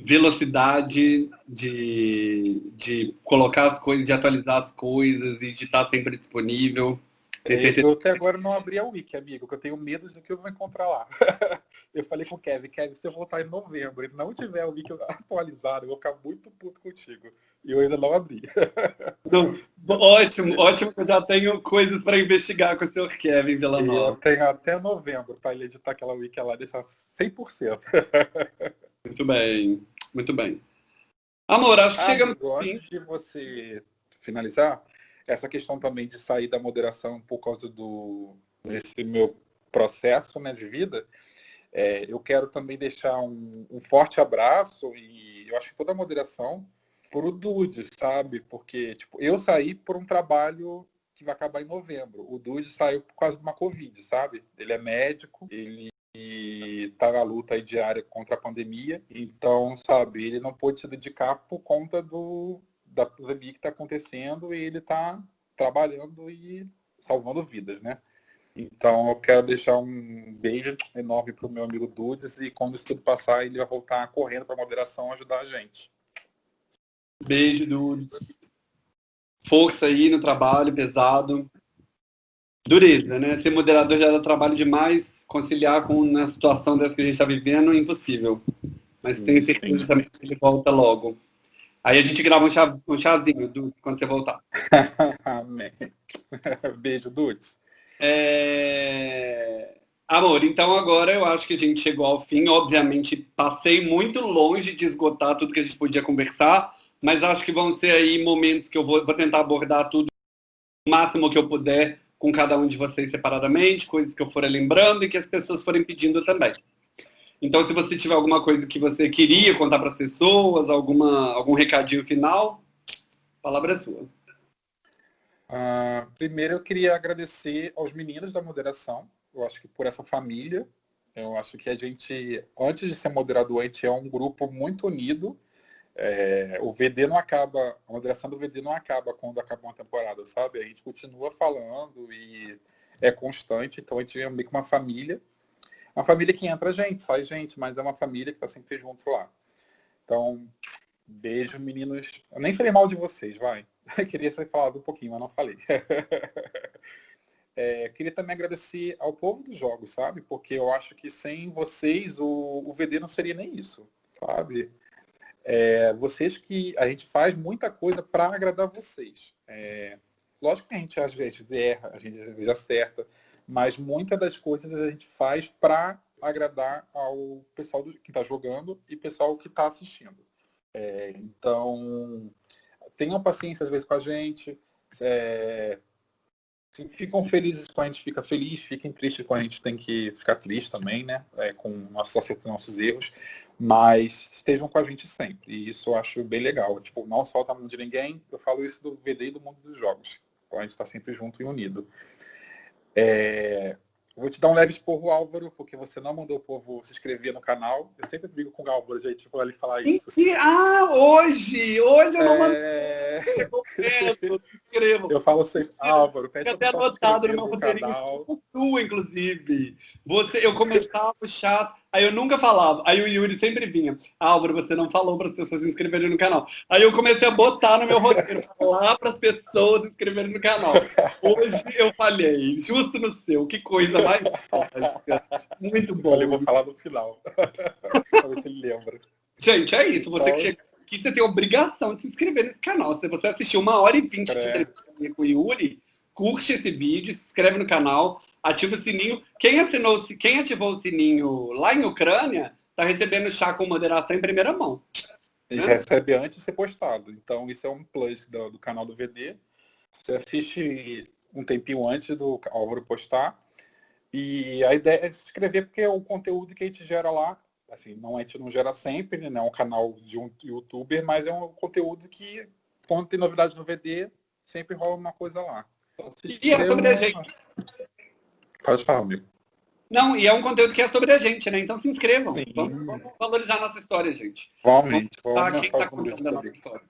velocidade de, de colocar as coisas, de atualizar as coisas e de estar sempre disponível. Eu até agora não abri a Wiki, amigo, porque eu tenho medo do que eu vou encontrar lá. eu falei com o Kevin, Kevin, se eu voltar em novembro e não tiver o Wiki atualizado, eu vou ficar muito puto contigo. E eu ainda não abri. não, ótimo, ótimo que eu já tenho coisas para investigar com o senhor Kevin Villanova. Eu tenho até novembro para ele editar aquela Wiki lá, deixar 100%. muito bem, muito bem. Amor, acho que ah, chegamos. Antes de você finalizar, essa questão também de sair da moderação por causa do desse meu processo né, de vida, é, eu quero também deixar um, um, forte abraço e eu acho que toda a moderação por o Dude, sabe? Porque tipo, eu saí por um trabalho que vai acabar em novembro. O Dude saiu por causa de uma Covid, sabe? Ele é médico, ele está na luta diária contra a pandemia, então, sabe, ele não pôde se dedicar por conta do, da pandemia que está acontecendo e ele está trabalhando e salvando vidas, né? Então eu quero deixar um beijo enorme para o meu amigo Dudes e quando isso tudo passar ele vai voltar correndo para a moderação ajudar a gente. Beijo, Dudes. Força aí no trabalho, pesado. Dureza, né? Ser moderador já dá trabalho demais, conciliar com uma situação dessa que a gente está vivendo é impossível. Mas tenho certeza que ele volta logo. Aí a gente grava um, chá, um chazinho, Dudes, quando você voltar. Amém. Beijo, Dudes. É... Amor, então agora eu acho que a gente chegou ao fim. Obviamente, passei muito longe de esgotar tudo que a gente podia conversar, mas acho que vão ser aí momentos que eu vou, vou tentar abordar tudo o máximo que eu puder com cada um de vocês separadamente, coisas que eu for lembrando e que as pessoas forem pedindo também. Então, se você tiver alguma coisa que você queria contar para as pessoas, alguma, algum recadinho final, a palavra é sua. Uh, primeiro, eu queria agradecer aos meninos da moderação. Eu acho que por essa família. Eu acho que a gente, antes de ser moderador, a gente é um grupo muito unido. É, o VD não acaba, a moderação do VD não acaba quando acaba uma temporada, sabe? A gente continua falando e é constante. Então, a gente é meio que uma família uma família que entra gente, sai gente, mas é uma família que está sempre junto lá. Então, beijo, meninos. Eu nem falei mal de vocês, vai. Eu queria ter falado um pouquinho, mas não falei. é, queria também agradecer ao povo dos jogos, sabe? Porque eu acho que sem vocês o, o VD não seria nem isso, sabe? É, vocês que a gente faz muita coisa para agradar vocês. É, lógico que a gente às vezes erra, a gente às vezes acerta, mas muitas das coisas a gente faz para agradar ao pessoal que está jogando e pessoal que está assistindo. É, então, tenham paciência às vezes com a gente. É, se ficam felizes quando a gente fica feliz, fiquem tristes quando a gente tem que ficar triste também, né? É, com nossos nossos erros. Mas estejam com a gente sempre. E isso eu acho bem legal. Tipo, não solta a mão de ninguém. Eu falo isso do VD e do mundo dos jogos. Então a gente está sempre junto e unido. É, vou te dar um leve esporro, Álvaro, porque você não mandou o povo se inscrever no canal. Eu sempre brigo com o Álvaro, gente, por ele falar isso. Ah, hoje! Hoje eu não mandei. É... Eu, eu falo sempre, Álvaro, pede até anotado no meu roteirinho. Tu, inclusive. Você, eu começava o chat Aí eu nunca falava. Aí o Yuri sempre vinha. Álvaro, você não falou para as pessoas se inscreverem no canal. Aí eu comecei a botar no meu roteiro, falar para as pessoas se inscreverem no canal. Hoje eu falhei, justo no seu. Que coisa mais Muito bom. Eu vou falar no final. para ver se ele lembra. Gente, é isso. Você que chega aqui, você tem obrigação de se inscrever nesse canal. Se você assistiu uma hora e vinte de entrevista com o Yuri, curte esse vídeo, se inscreve no canal, ativa o sininho. Quem, assinou, quem ativou o sininho lá em Ucrânia está recebendo chá com moderação em primeira mão. E né? recebe antes de ser postado. Então, isso é um plus do, do, canal do VD. Você assiste um tempinho antes do Álvaro postar. E a ideia é se inscrever porque é o conteúdo que a gente gera lá. Assim, não, a gente não gera sempre, né? É um canal de um youtuber, mas é um conteúdo que, quando tem novidade no VD, sempre rola uma coisa lá. E é sobre a gente. Pode falar, amigo. Não, e é um conteúdo que é sobre a gente, né? Então se inscrevam. Vamos, vamos, valorizar a nossa história, gente. Realmente. Vamos, vamos quem está contando a nossa história.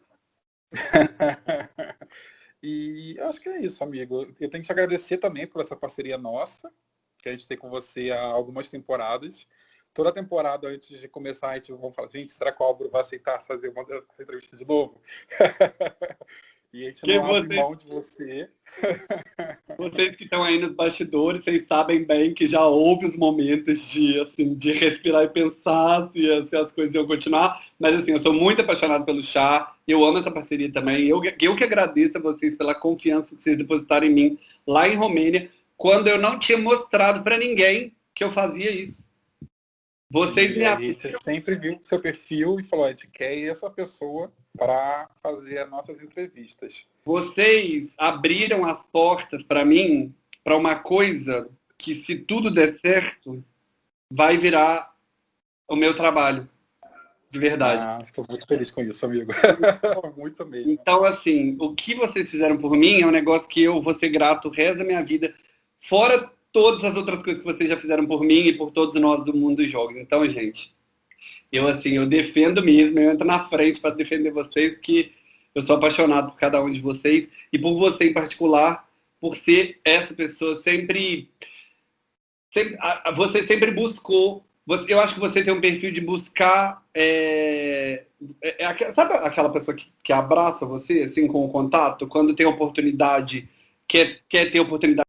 E acho que é isso, amigo. Eu tenho que te agradecer também por essa parceria nossa, que a gente tem com você há algumas temporadas. Toda temporada, antes de começar, a gente vai falar, gente, será que o Álvaro vai aceitar fazer uma entrevista de novo? e a gente que não você... abre mão de você. Vocês que estão aí nos bastidores, vocês sabem bem que já houve os momentos de, assim, de respirar e pensar se, se as coisas iam continuar. Mas assim, eu sou muito apaixonado pelo chá, eu amo essa parceria também. Eu, eu que agradeço a vocês pela confiança que vocês depositaram em mim lá em Romênia, quando eu não tinha mostrado para ninguém que eu fazia isso. Vocês me A gente sempre viu seu perfil e falou, a gente quer essa pessoa para fazer as nossas entrevistas. Vocês abriram as portas para mim para uma coisa que, se tudo der certo, vai virar o meu trabalho. De verdade. Ah, estou muito feliz com isso, amigo. muito mesmo. Então, assim, o que vocês fizeram por mim é um negócio que eu vou ser grato o resto da minha vida. Fora todas as outras coisas que vocês já fizeram por mim e por todos nós do mundo dos jogos. Então, gente, eu assim, eu defendo mesmo, eu entro na frente para defender vocês, que eu sou apaixonado por cada um de vocês e por você em particular, por ser essa pessoa sempre, sempre você sempre buscou eu acho que você tem um perfil de buscar. É, é, é, sabe aquela pessoa que, que abraça você, assim, com o contato? Quando tem oportunidade, quer, quer ter oportunidade.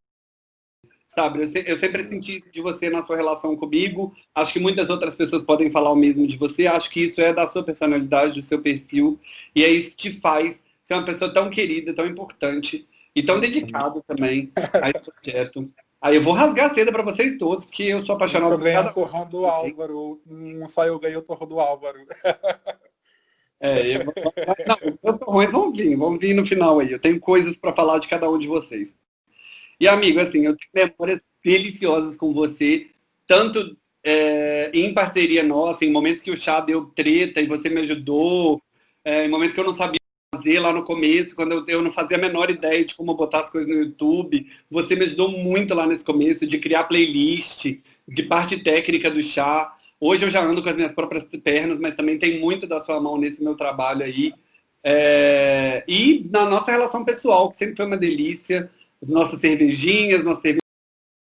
Sabe? Eu, eu, sempre senti de você na sua relação comigo. Acho que muitas outras pessoas podem falar o mesmo de você. Acho que isso é da sua personalidade, do seu perfil. E é isso que te faz ser uma pessoa tão querida, tão importante e tão dedicado também a esse projeto. Aí eu vou rasgar a seda para vocês todos, porque eu sou apaixonado por cada... torrão do Álvaro. Não saiu, ganhei o torrão do Álvaro. É, eu... não, os torrões vão vir, vão vir no final aí. Eu tenho coisas para falar de cada um de vocês. E, amigo, assim, eu tenho memórias deliciosas com você, tanto é, em parceria nossa, em momentos que o chá deu treta e você me ajudou, é, em momentos que eu não sabia fazer lá no começo, quando eu, eu, não fazia a menor ideia de como botar as coisas no YouTube. Você me ajudou muito lá nesse começo de criar playlist, de parte técnica do chá. Hoje eu já ando com as minhas próprias pernas, mas também tem muito da sua mão nesse meu trabalho aí. É... E na nossa relação pessoal, que sempre foi uma delícia, nossas cervejinhas, nossas cervejinhas